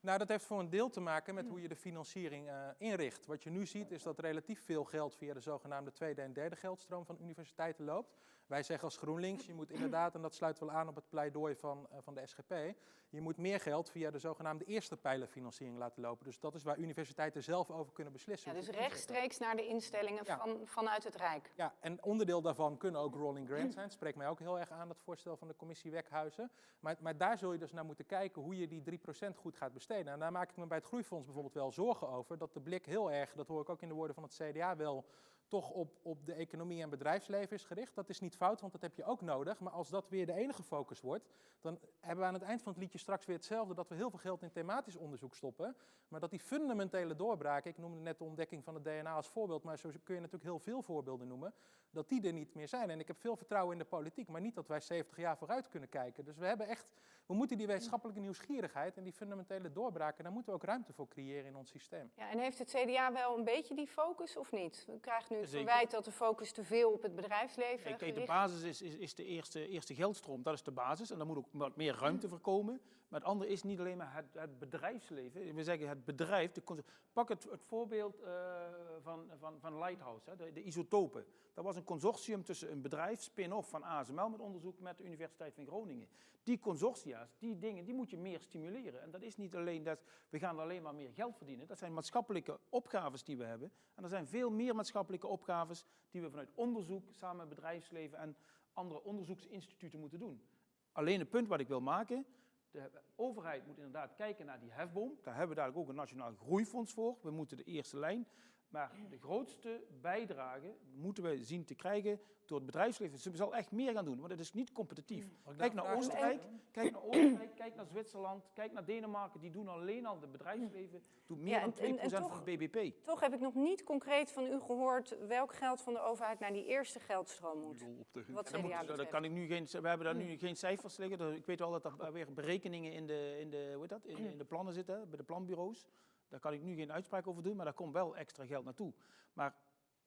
Nou, dat heeft voor een deel te maken met hoe je de financiering eh, inricht. Wat je nu ziet is dat relatief veel geld via de zogenaamde tweede en derde geldstroom van universiteiten loopt. Wij zeggen als GroenLinks, je moet inderdaad, en dat sluit wel aan op het pleidooi van, eh, van de SGP, je moet meer geld via de zogenaamde eerste pijlerfinanciering laten lopen. Dus dat is waar universiteiten zelf over kunnen beslissen. Ja, dus rechtstreeks naar de instellingen Ja. van, vanuit het Rijk. Ja, en onderdeel daarvan kunnen ook rolling grants zijn. Het spreekt mij ook heel erg aan, dat voorstel van de commissie Wekhuizen. Maar, maar daar zul je dus naar moeten kijken hoe je die 3% goed gaat besteden. En daar maak ik me bij het Groeifonds bijvoorbeeld wel zorgen over. Dat de blik heel erg, dat hoor ik ook in de woorden van het CDA wel, toch op, op de economie en bedrijfsleven is gericht. Dat is niet fout, want dat heb je ook nodig. Maar als dat weer de enige focus wordt, dan hebben we aan het eind van het liedje straks weer hetzelfde. Dat we heel veel geld in thematisch onderzoek stoppen. Maar dat die fundamentele doorbraken, ik noemde net de ontdekking van het DNA als voorbeeld, maar zo kun je natuurlijk heel veel voorbeelden noemen, dat die er niet meer zijn. En ik heb veel vertrouwen in de politiek, maar niet dat wij 70 jaar vooruit kunnen kijken. Dus we hebben echt, we moeten die wetenschappelijke nieuwsgierigheid en die fundamentele doorbraken, daar moeten we ook ruimte voor creëren in ons systeem. Ja, en heeft het CDA wel een beetje die focus of niet? U krijgt nu het Zeker. verwijt dat de focus te veel op het bedrijfsleven Kijk, kijk, de basis is, is, is de eerste, eerste geldstroom, dat is de basis. En daar moet ook wat meer ruimte voor komen. Maar het andere is niet alleen maar het, het bedrijfsleven. We zeggen het bedrijf. Pak het, het voorbeeld eh, van, van, van Lighthouse, hè, de, de isotopen. Dat was een consortium tussen een bedrijf, spin-off van ASML, met onderzoek met de Universiteit van Groningen. Die consortia's, die dingen, die moet je meer stimuleren. En dat is niet alleen dat we gaan alleen maar meer geld verdienen. Dat zijn maatschappelijke opgaves die we hebben. En er zijn veel meer maatschappelijke opgaves die we vanuit onderzoek, samen met bedrijfsleven en andere onderzoeksinstituten moeten doen. Alleen het punt wat ik wil maken, De overheid moet inderdaad kijken naar die hefboom. Daar hebben we dadelijk ook een nationaal groeifonds voor. We moeten de eerste lijn. Maar de grootste bijdrage moeten we zien te krijgen door het bedrijfsleven. Ze zal echt meer gaan doen, want het is niet competitief. Ik Kijk naar? Oostenrijk, kijk naar Oostenrijk, kijk naar Zwitserland, kijk naar Denemarken. Die doen alleen al, het bedrijfsleven doet meer Ja, dan en- en- 2% en van toch- het BBP. Toch heb ik nog niet concreet van u gehoord welk geld van de overheid naar die eerste geldstroom moet. Wat moet- betreft. kan ik nu geen, we hebben daar nu geen cijfers liggen. Dus Ik weet wel dat er weer berekeningen in de, in de, hoe heet dat, in, in de plannen zitten, bij de planbureaus. Daar kan ik nu geen uitspraak over doen, maar daar komt wel extra geld naartoe. Maar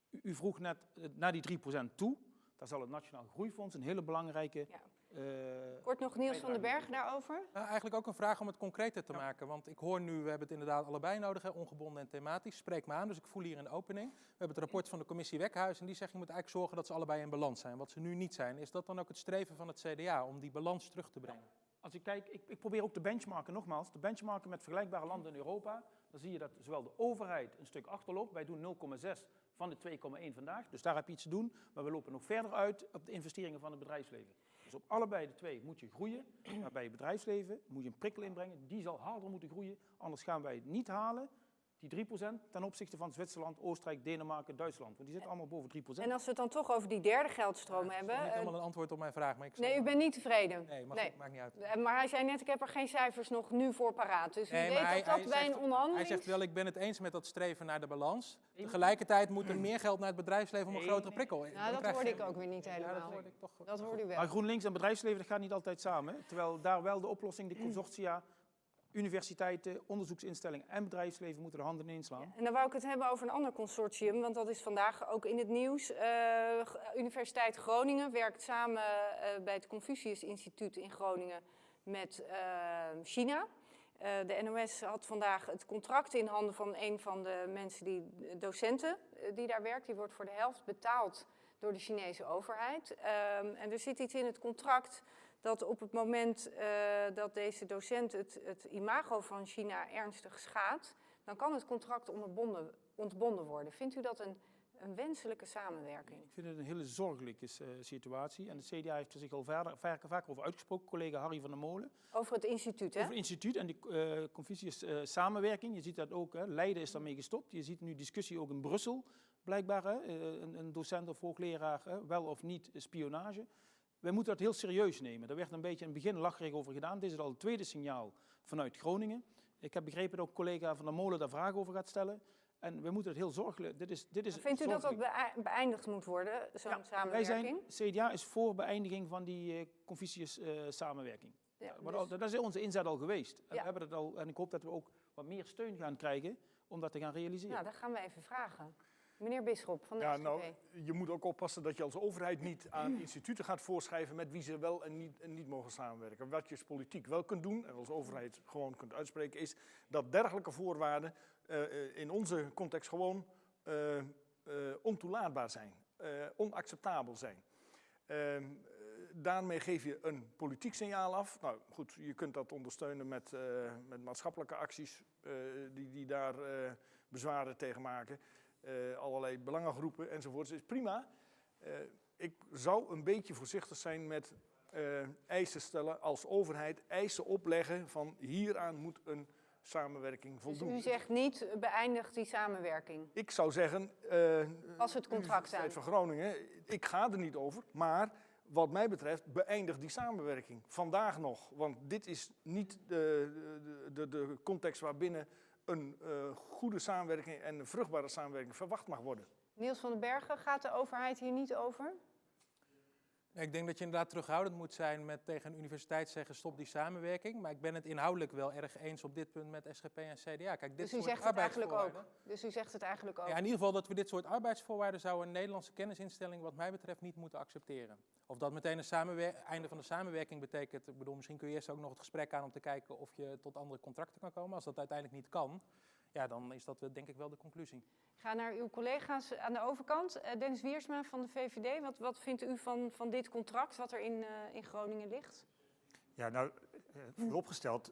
u, u vroeg net eh, naar die 3% toe. Daar zal het Nationaal Groeifonds een hele belangrijke... Ja. eh, Kort nog Niels van den Berg daarover. Nou, eigenlijk ook een vraag om het concreter te maken. Want ik hoor nu, we hebben het inderdaad allebei nodig, hè, ongebonden en thematisch. Spreek me aan, dus ik voel hier een opening. We hebben het rapport van de commissie Wekhuis en die zegt je moet eigenlijk zorgen dat ze allebei in balans zijn. Wat ze nu niet zijn. Is dat dan ook het streven van het CDA om die balans terug te brengen? Als ik kijk, ik, ik probeer ook te benchmarken, nogmaals, te benchmarken met vergelijkbare landen in Europa. Dan zie je dat zowel de overheid een stuk achterloopt. Wij doen 0,6 van de 2,1 vandaag. Dus daar heb je iets te doen. Maar we lopen nog verder uit op de investeringen van het bedrijfsleven. Dus op allebei de twee moet je groeien. Maar bij het bedrijfsleven moet je een prikkel inbrengen. Die zal harder moeten groeien. Anders gaan wij het niet halen. Die 3% ten opzichte van Zwitserland, Oostenrijk, Denemarken, Duitsland. Want die zitten allemaal boven 3%. En als we het dan toch over die derde geldstroom Dat is hebben. niet eh, helemaal een antwoord op mijn vraag. Maar ik nee, u bent niet tevreden. Nee, maakt niet uit. Eh, Maar hij zei net, ik heb er geen cijfers nog nu voor paraat. Dus u Nee, weet maar hij- dat dat bij een onderhandeling... Hij zegt wel, ik ben het eens met dat streven naar de balans. Tegelijkertijd moet er meer geld naar het bedrijfsleven om een grotere prikkel. Nou, Dan dat krijg hoorde ik ook weer niet Ja, dat helemaal. hoorde ik toch. Dat hoorde u wel. Maar GroenLinks en bedrijfsleven, dat gaat niet altijd samen. hè. Terwijl daar wel de oplossing, de consortia, universiteiten, onderzoeksinstellingen en bedrijfsleven moeten de handen in slaan. En dan wou ik het hebben over een ander consortium, want dat is vandaag ook in het nieuws. Eh, Universiteit Groningen werkt samen eh, bij het Confucius Instituut in Groningen met eh, China. De NOS had vandaag het contract in handen van een van de mensen, die, docenten die daar werkt. Die wordt voor de helft betaald door de Chinese overheid. Ehm, en er zit iets in het contract dat op het moment eh, dat deze docent het, het imago van China ernstig schaadt, dan kan het contract onderbonden, ontbonden worden. Vindt u dat een, een wenselijke samenwerking? Ik vind het een hele zorgelijke eh, situatie. En de CDA heeft er zich al verder, vaak, vaak over uitgesproken, collega Harry van der Molen. Over het instituut, hè? Over het instituut en de Confucius eh, samenwerking. Je ziet dat ook, hè, Leiden is daarmee gestopt. Je ziet nu discussie ook in Brussel, blijkbaar. Hè, een, een docent of hoogleraar, hè, wel of niet spionage. Wij moeten dat heel serieus nemen. Daar werd een beetje in het begin lacherig over gedaan. Dit is al het tweede signaal vanuit Groningen. Ik heb begrepen dat ook collega Van der Molen daar vragen over gaat stellen. En we moeten het heel zorgelijk... Dit is, dit is Vindt u dat dat beëi- beëindigd moet worden, zo'n Ja, Wij samenwerking? zijn, CDA is voor beëindiging van die eh Confucius eh, samenwerking. Ja, Maar dus- al- dat is onze inzet al geweest. En, Ja. we hebben het al, en ik hoop dat we ook wat meer steun gaan krijgen om dat te gaan realiseren. nou, dat gaan we even vragen. Meneer Bisschop van de Ja, SGP. nou, je moet ook oppassen dat je als overheid niet aan instituten gaat voorschrijven met wie ze wel en niet, en niet mogen samenwerken. Wat je als politiek wel kunt doen, en als overheid gewoon kunt uitspreken, is dat dergelijke voorwaarden eh, eh, in onze context gewoon eh, ontoelaatbaar zijn, onacceptabel zijn. Ehm, eh, daarmee geef je een politiek signaal af. Nou goed, je kunt dat ondersteunen met, met maatschappelijke acties die, die daar bezwaren tegen maken. Eh, allerlei belangengroepen enzovoort. is prima. Eh, ik zou een beetje voorzichtig zijn met eh, eisen stellen als overheid. Eisen opleggen van hieraan moet een samenwerking Dus voldoen. u zegt niet, beëindigt die samenwerking. Ik zou zeggen, Pas het contract aan. van Groningen, ik ga er niet over, maar wat mij betreft beëindig die samenwerking vandaag nog. Want dit is niet de, de, de context waarbinnen een eh, goede samenwerking en een vruchtbare samenwerking verwacht mag worden. Niels van den Bergen, gaat de overheid hier niet over? Ik denk dat je inderdaad terughoudend moet zijn met tegen een universiteit zeggen stop die samenwerking. Maar ik ben het inhoudelijk wel erg eens op dit punt met SGP en CDA. Kijk, dit Dus u zegt het eigenlijk ook. Dus u zegt het eigenlijk ook. Ja, in ieder geval dat we dit soort arbeidsvoorwaarden zou een Nederlandse kennisinstelling wat mij betreft niet moeten accepteren. Of dat meteen een einde van de samenwerking betekent, ik bedoel, misschien kun je eerst ook nog het gesprek aan om te kijken of je tot andere contracten kan komen. Als dat uiteindelijk niet kan, ja, dan is dat wel, denk ik wel de conclusie. Ik ga naar uw collega's aan de overkant. Eh, Dennis Wiersma van de VVD, wat, wat vindt u van, van dit contract wat er in, eh, in Groningen ligt? Ja, nou, eh, vooropgesteld,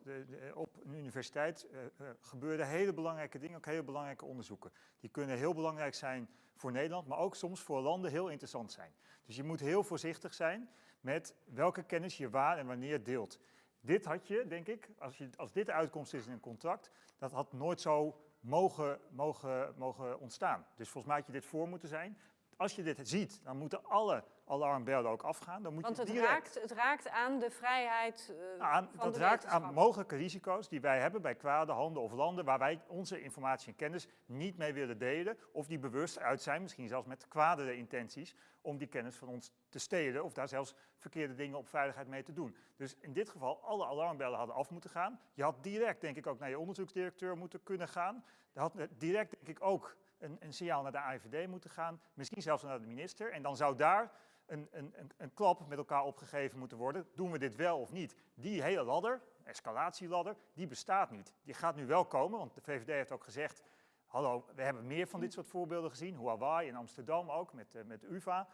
op een universiteit eh, eh, gebeuren hele belangrijke dingen, ook hele belangrijke onderzoeken. Die kunnen heel belangrijk zijn voor Nederland, maar ook soms voor landen heel interessant zijn. Dus je moet heel voorzichtig zijn met welke kennis je waar en wanneer deelt. Dit had je, denk ik, als, je, als dit de uitkomst is in een contract, dat had nooit zo mogen, mogen, mogen ontstaan. Dus volgens mij had je dit voor moeten zijn. Als je dit ziet, dan moeten alle alarmbellen ook afgaan. Dan moet Want je het direct raakt, het raakt aan de vrijheid eh, aan, van dat de raakt aan mogelijke risico's die wij hebben bij kwade handen of landen waar wij onze informatie en kennis niet mee willen delen of die bewust uit zijn, misschien zelfs met kwadere intenties, om die kennis van ons te stelen of daar zelfs verkeerde dingen op veiligheid mee te doen. Dus in dit geval, alle alarmbellen hadden af moeten gaan. Je had direct, denk ik, ook naar je onderzoeksdirecteur moeten kunnen gaan. Er had direct, denk ik, ook een, een signaal naar de AIVD moeten gaan, misschien zelfs naar de minister. En dan zou daar een, een, een, een klap met elkaar opgegeven moeten worden. Doen we dit wel of niet? Die hele ladder, escalatieladder, die bestaat niet. Die gaat nu wel komen, want de VVD heeft ook gezegd... hallo, we hebben meer van dit soort voorbeelden gezien. Huawei in Amsterdam ook, met, eh, met UvA.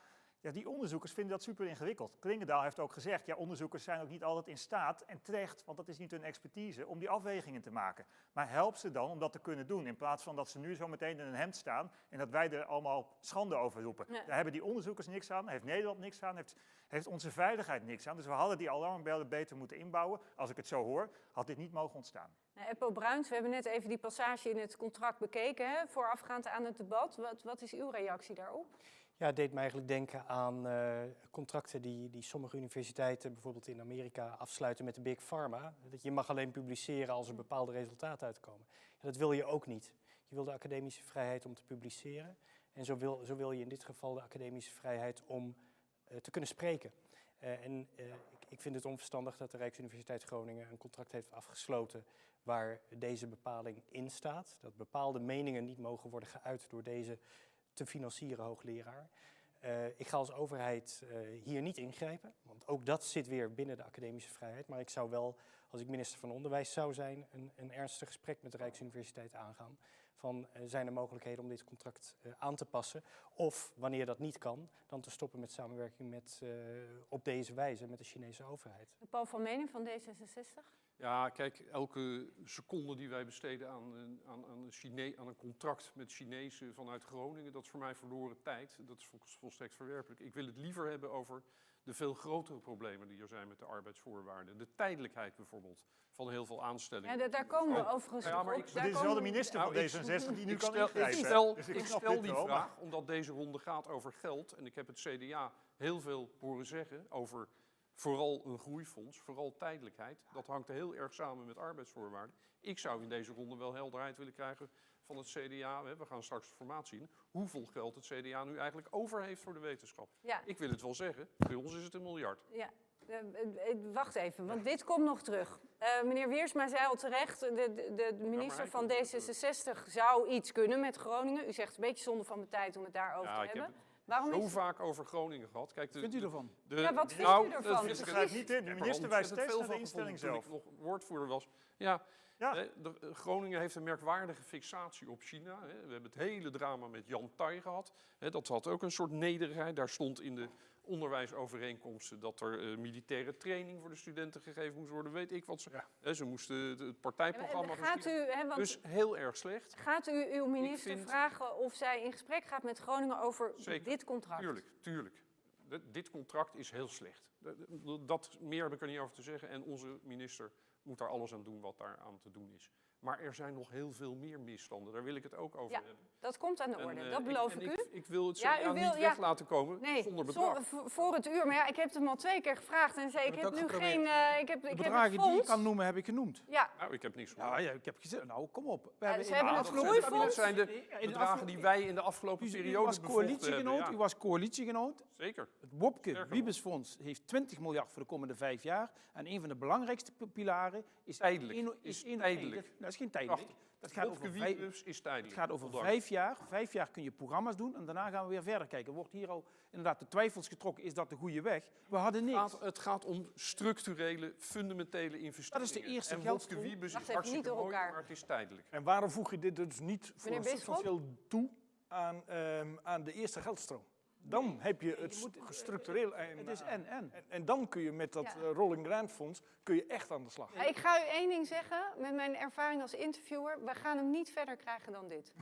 Ja, die onderzoekers vinden dat super ingewikkeld. Klingendaal heeft ook gezegd, ja, onderzoekers zijn ook niet altijd in staat, en terecht, want dat is niet hun expertise, om die afwegingen te maken. Maar help ze dan om dat te kunnen doen, in plaats van dat ze nu zo meteen in een hemd staan en dat wij er allemaal schande over roepen. Ja. Daar hebben die onderzoekers niks aan, heeft Nederland niks aan, heeft, heeft onze veiligheid niks aan. Dus we hadden die alarmbellen beter moeten inbouwen. Als ik het zo hoor, had dit niet mogen ontstaan. Nou, Eppo Bruins, we hebben net even die passage in het contract bekeken, hè, voorafgaand aan het debat. Wat, wat is uw reactie daarop? Ja, het deed me eigenlijk denken aan eh, contracten die, die sommige universiteiten bijvoorbeeld in Amerika afsluiten met de Big Pharma. Dat je mag alleen publiceren als er bepaalde resultaten uitkomen. Ja, dat wil je ook niet. Je wil de academische vrijheid om te publiceren. En zo wil, zo wil je in dit geval de academische vrijheid om eh, te kunnen spreken. Eh, en ik, ik vind het onverstandig dat de Rijksuniversiteit Groningen een contract heeft afgesloten waar deze bepaling in staat. Dat bepaalde meningen niet mogen worden geuit door deze te financieren hoogleraar. Eh, ik ga als overheid eh, hier niet ingrijpen, want ook dat zit weer binnen de academische vrijheid. Maar ik zou wel, als ik minister van Onderwijs zou zijn, een, een ernstig gesprek met de Rijksuniversiteit aangaan. Van eh, zijn er mogelijkheden om dit contract aan te passen? Of wanneer dat niet kan, dan te stoppen met samenwerking met, op deze wijze met de Chinese overheid. Paul van Menen van D66? Ja, kijk, elke seconde die wij besteden aan een, aan, aan, een Chine aan een contract met Chinezen vanuit Groningen, dat is voor mij verloren tijd. Dat is vol- volstrekt verwerpelijk. Ik wil het liever hebben over de veel grotere problemen die er zijn met de arbeidsvoorwaarden. De tijdelijkheid bijvoorbeeld van heel veel aanstellingen. Ja, da- daar komen we Oh, overigens ja, maar op. ik- Daar dit is wel de minister Nou, van ik- D66 die nu ik kan stel. Ik stel, Dus ik stel dit die maar- vraag omdat deze ronde gaat over geld. En ik heb het CDA heel veel horen zeggen over vooral een groeifonds, vooral tijdelijkheid. Dat hangt heel erg samen met arbeidsvoorwaarden. Ik zou in deze ronde wel helderheid willen krijgen van het CDA. We gaan straks de formatie in. Hoeveel geld het CDA nu eigenlijk over heeft voor de wetenschap. Ja, Ik wil het wel zeggen, bij ons is het een miljard. ja. Eh, eh, wacht even, want dit komt nog terug. Eh, meneer Wiersma zei al terecht, de, de, de minister van komt nog terug. D66 zou iets kunnen met Groningen. U zegt een beetje zonde van mijn tijd om het daarover Ja, te heb hebben. het Waarom zo is vaak over Groningen gehad. Kijk, de, Vindt u ervan? de- Ja, wat vindt nou, u ervan? dat ik niet in. De er minister wijst steeds veel naar de van instelling zelf. Toen ik nog woordvoerder was. Ja, Ja. hè, de, Groningen heeft een merkwaardige fixatie op China. Hè. We hebben het hele drama met Jan Tai gehad. Hè, dat had ook een soort nederigheid. Daar stond in de onderwijsovereenkomsten dat er eh, militaire training voor de studenten gegeven moest worden. Weet ik wat ze. Ja. Hè, ze moesten het, partijprogramma Gaat u, hè, want Dus heel erg slecht. gaat u uw minister vind- vragen of zij in gesprek gaat met Groningen over Zeker, dit contract? Tuurlijk, tuurlijk. D- dit contract is heel slecht. D- Dat meer heb ik er niet over te zeggen. En onze minister moet daar alles aan doen wat daar aan te doen is. Maar er zijn nog heel veel meer misstanden. Daar wil ik het ook over Ja, hebben. Dat komt aan de En, orde, eh, dat beloof ik u. Ik, wil het Ja, u wil- niet ja. weg laten komen Nee, zonder zo- bedrag. voor het uur. Maar ja, ik heb het hem al twee keer gevraagd en zei ik heb heb nu geprobeerd. geen... eh, ik heb, De ik heb bedragen het die ik kan noemen, heb ik genoemd. Ja, Nou, ik heb niks gehoord. Ja, ja, ik heb gezegd, nou kom op. We ze hebben het groeifonds. Dat zijn de in de bedragen die wij in de afgelopen u periode was bevochten coalitiegenoot, hebben. u Ja, was coalitiegenoot. Zeker. Het Wopke. Wiebesfonds heeft 20 miljard voor de komende vijf jaar. En een van de belangrijkste pilaren is... Tijdelijk. Is tijdelijk. Dat, dat is geen tijdelijk. Dat gaat over vijf, Wiebes is het tijdelijk. gaat over Ondanks. vijf jaar. Vijf jaar kun je programma's doen en daarna gaan we weer verder kijken. Wordt hier al inderdaad de twijfels getrokken, is dat de goede weg? We hadden Het niks. gaat, het gaat om structurele, fundamentele investeringen. eerste en Wopke geldstroom. Wiebes Wacht is hartstikke niet door mooi, elkaar. maar het is tijdelijk. En waarom voeg je dit dus niet voor substantieel toe aan, ehm, aan de eerste geldstroom? Dan heb je het moet- structureel en, Het is en, en. en, en dan kun je met dat Ja. eh, Rolling Grant Fonds kun je echt aan de slag. Ja, ik ga u één ding zeggen, met mijn ervaring als interviewer, we gaan hem niet verder krijgen dan dit.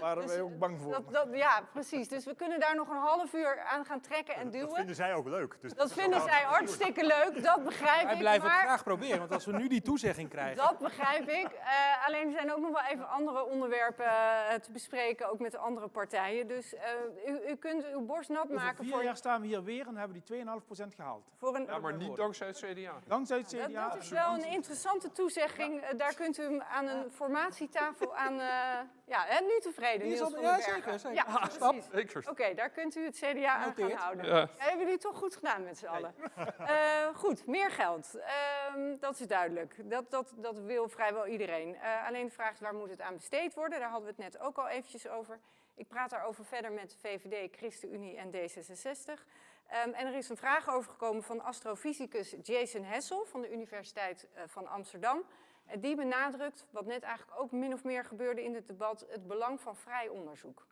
Waren Dus, wij ook bang voor. Dat, dat, ja, precies. Dus we kunnen daar nog een half uur aan gaan trekken en Dat duwen. vinden zij ook leuk. Dus Dat vinden zij hartstikke leuk, dat begrijp Wij ik. blijven het graag proberen, want als we nu die toezegging krijgen... Dat begrijp ik. Eh, alleen er zijn ook nog wel even andere onderwerpen eh, te bespreken, ook met de andere partijen. Dus eh, u, u kunt uw borst nat Over maken vier voor, jaar staan we hier weer en hebben die 2,5% gehaald. voor een... Ja, maar niet dankzij het CDA. Dankzij het Dat, CDA. dat is wel een interessante toezegging. Eh, daar kunt u hem aan een formatietafel aan... eh, ja, hè, nu tevreden, Niels van ja, den Bergen. zeker, zeker. Ja, Ah, precies. Oké, daar kunt u het CDA aan gaan houden. Ja. Ja, hebben jullie toch goed gedaan met z'n allen? Eh, goed, meer geld. Ehm, dat is duidelijk. Dat, dat, dat wil vrijwel iedereen. Eh, alleen de vraag is waar moet het aan besteed worden? Daar hadden we het net ook al eventjes over. Ik praat daarover verder met VVD, ChristenUnie en D66. Ehm, en er is een vraag overgekomen van astrofysicus Jason Hessel van de Universiteit eh, van Amsterdam. En die benadrukt, wat net eigenlijk ook min of meer gebeurde in het debat, het belang van vrij onderzoek.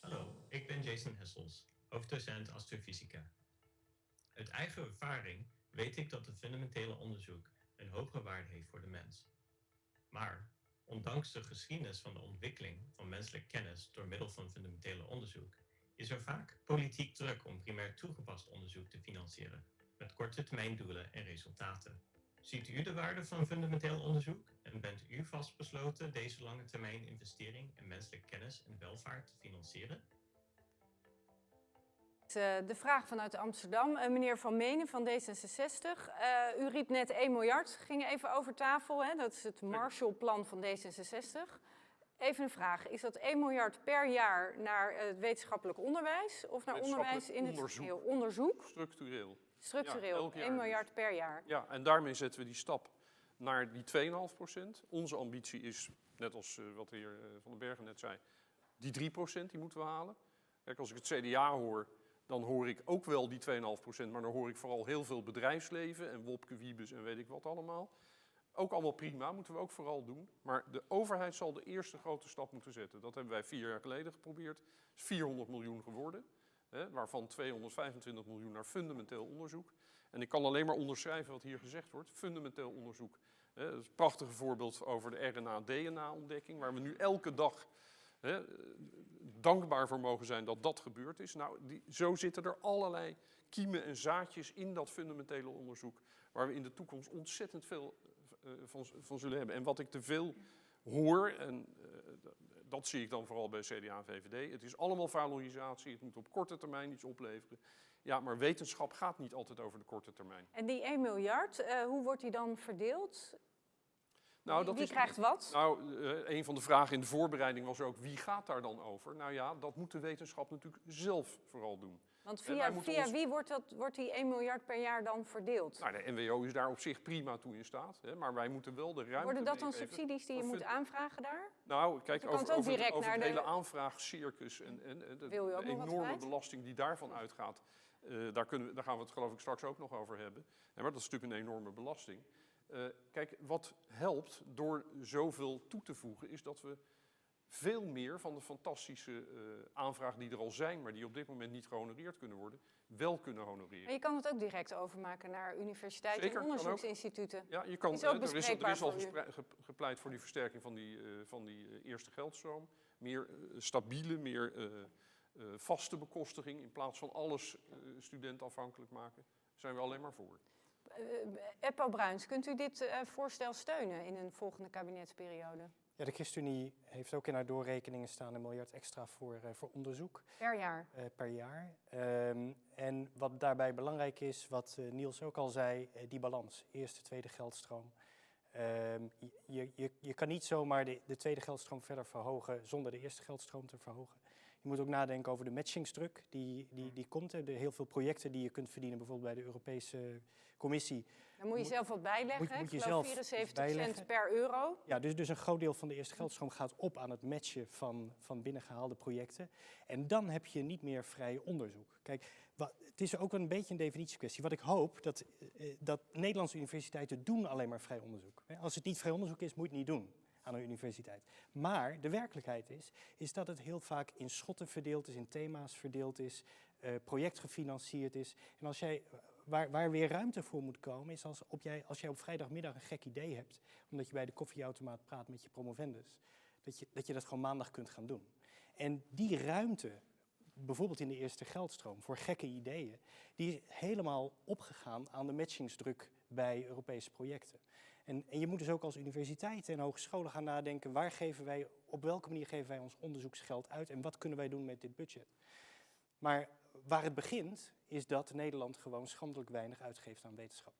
Hallo, ik ben Jason Hessels, hoofddocent astrofysica. Uit eigen ervaring weet ik dat het fundamentele onderzoek een hoge waarde heeft voor de mens. Maar ondanks de geschiedenis van de ontwikkeling van menselijke kennis door middel van fundamentele onderzoek, is er vaak politiek druk om primair toegepast onderzoek te financieren, met korte termijn doelen en resultaten. Ziet u de waarde van fundamenteel onderzoek en bent u vastbesloten deze lange termijn investering in menselijke kennis en welvaart te financieren? Eh, De vraag vanuit Amsterdam. Eh, Meneer Van Menen van D66. Eh, u riep net 1 miljard, ging even over tafel. Hè? Dat is het Marshallplan van D66. Even een vraag. Is dat 1 miljard per jaar naar het wetenschappelijk onderwijs? Of naar onderwijs in het onderzoek. Onderzoek? Structureel. Structureel. elk jaar 1 miljard per jaar. Ja, en daarmee zetten we die stap naar die 2,5 procent. Onze ambitie is, net als wat de heer Van den Bergen net zei, die 3 procent die moeten we halen. Kijk, als ik het CDA hoor, dan hoor ik ook wel die 2,5 procent, maar dan hoor ik vooral heel veel bedrijfsleven en Wopke en weet ik wat allemaal. Ook allemaal prima, moeten we ook vooral doen. Maar de overheid zal de eerste grote stap moeten zetten. Dat hebben wij vier jaar geleden geprobeerd. Het is 400 miljoen geworden, hè, waarvan 225 miljoen naar fundamenteel onderzoek. En ik kan alleen maar onderschrijven wat hier gezegd wordt. Fundamenteel onderzoek. Hè, dat is een prachtige voorbeeld over de RNA-DNA-ontdekking, waar we nu elke dag dankbaar voor mogen zijn dat dat gebeurd is. Nou, die, zo zitten er allerlei kiemen en zaadjes in dat fundamentele onderzoek, waar we in de toekomst ontzettend veel eh, van, van zullen hebben. En wat ik te veel hoor, en eh, dat zie ik dan vooral bij CDA en VVD, het is allemaal valorisatie, het moet op korte termijn iets opleveren. Ja, maar wetenschap gaat niet altijd over de korte termijn. En die 1 miljard, eh, hoe wordt die dan verdeeld? Nou, Wie- dat Wie is, krijgt wat? Nou, eh, een van de vragen in de voorbereiding was ook, wie gaat daar dan over? Nou ja, dat moet de wetenschap natuurlijk zelf vooral doen. Want en via, via ons- wie wordt, dat, wordt die 1 miljard per jaar dan verdeeld? Nou, de NWO is daar op zich prima toe in staat, hè, maar wij moeten wel de ruimte Worden dat dan subsidies die je moet het- aanvragen daar? Nou, kijk, over, over, over naar het hele aanvraagcircus en, en, en de, enorme belasting die daarvan uitgaat, eh, daar, kunnen we, daar gaan we het geloof ik straks ook nog over hebben. Ja, maar dat is natuurlijk een enorme belasting. Eh, kijk, wat helpt door zoveel toe te voegen, is dat we veel meer van de fantastische eh, aanvragen die er al zijn, maar die op dit moment niet gehonoreerd kunnen worden, wel kunnen honoreren. Maar je kan het ook direct overmaken naar universiteiten Zeker, en onderzoeksinstituten. Ja, je kan, Is ook eh, er, is, er al gepleit voor die versterking van die, van die eerste geldstroom. Meer stabiele, meer vaste bekostiging in plaats van alles studentafhankelijk maken. Daar zijn we alleen maar voor. Eh, Eppo Bruins, kunt u dit eh, voorstel steunen in een volgende kabinetsperiode? Ja, de ChristenUnie heeft ook in haar doorrekeningen staan een miljard extra voor, eh, voor onderzoek Per jaar. per jaar. Ehm, en wat daarbij belangrijk is, wat Niels ook al zei, die balans. Eerste, tweede geldstroom. Ehm, je, je, je kan niet zomaar de, de tweede geldstroom verder verhogen zonder de eerste geldstroom te verhogen. Je moet ook nadenken over de matchingsdruk die, die, die komt. Er heel veel projecten die je kunt verdienen, bijvoorbeeld bij de Europese Commissie. Dan moet je Moet- zelf wat bijleggen. moet- moet je zelf iets 74 cent per euro. Ja, dus, dus een groot deel van de eerste geldstroom gaat op aan het matchen van, van binnengehaalde projecten. En dan heb je niet meer vrij onderzoek. Kijk, wa- het is ook een beetje een definitiekwestie. Wat ik hoop, dat, eh, dat Nederlandse universiteiten doen alleen maar vrij onderzoek. Hè, Als het niet vrij onderzoek is, moet je het niet doen. Aan een universiteit. Maar de werkelijkheid is, is dat het heel vaak in schotten verdeeld is, in thema's verdeeld is, eh, projectgefinancierd is. En als jij, waar, waar weer ruimte voor moet komen, is als, op jij, als jij op vrijdagmiddag een gek idee hebt, omdat je bij de koffieautomaat praat met je promovendus, dat je, dat je dat gewoon maandag kunt gaan doen. En die ruimte, bijvoorbeeld in de eerste geldstroom, voor gekke ideeën, die is helemaal opgegaan aan de matchingsdruk bij Europese projecten. En, en je moet dus ook als universiteiten en hogescholen gaan nadenken, waar geven wij, op welke manier geven wij ons onderzoeksgeld uit en wat kunnen wij doen met dit budget. Maar waar het begint, is dat Nederland gewoon schandelijk weinig uitgeeft aan wetenschap.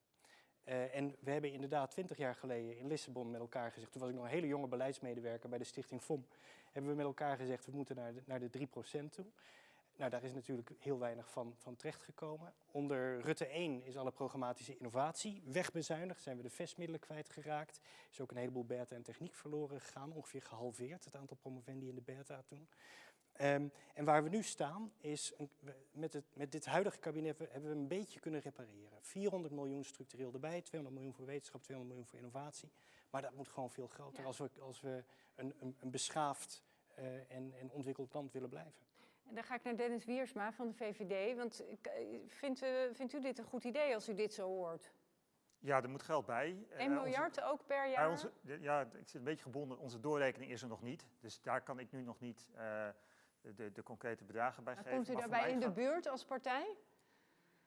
Uh, en we hebben inderdaad twintig jaar geleden in Lissabon met elkaar gezegd, toen was ik nog een hele jonge beleidsmedewerker bij de stichting FOM, hebben we met elkaar gezegd, we moeten naar de, naar de 3% toe. Nou, daar is natuurlijk heel weinig van, van terechtgekomen. Onder Rutte 1 is alle programmatische innovatie wegbezuinigd, zijn we de vestmiddelen kwijtgeraakt. Is ook een heleboel beta en techniek verloren gegaan, ongeveer gehalveerd het aantal promovendi in de beta toen. Um, en waar we nu staan is, een, met, het, met dit huidige kabinet hebben we een beetje kunnen repareren. 400 miljoen structureel erbij, 200 miljoen voor wetenschap, 200 miljoen voor innovatie. Maar dat moet gewoon veel groter ja. als we, als we een, een, een beschaafd uh, en, en ontwikkeld land willen blijven. En dan ga ik naar Dennis Wiersma van de VVD. Want vindt u, vindt u dit een goed idee als u dit zo hoort? Ja, er moet geld bij. 1 uh, miljard onze, ook per jaar? Onze, ja, ik zit een beetje gebonden. Onze doorrekening is er nog niet. Dus daar kan ik nu nog niet uh, de, de, concrete bedragen bij maar geven. Komt u daarbij in de buurt als partij?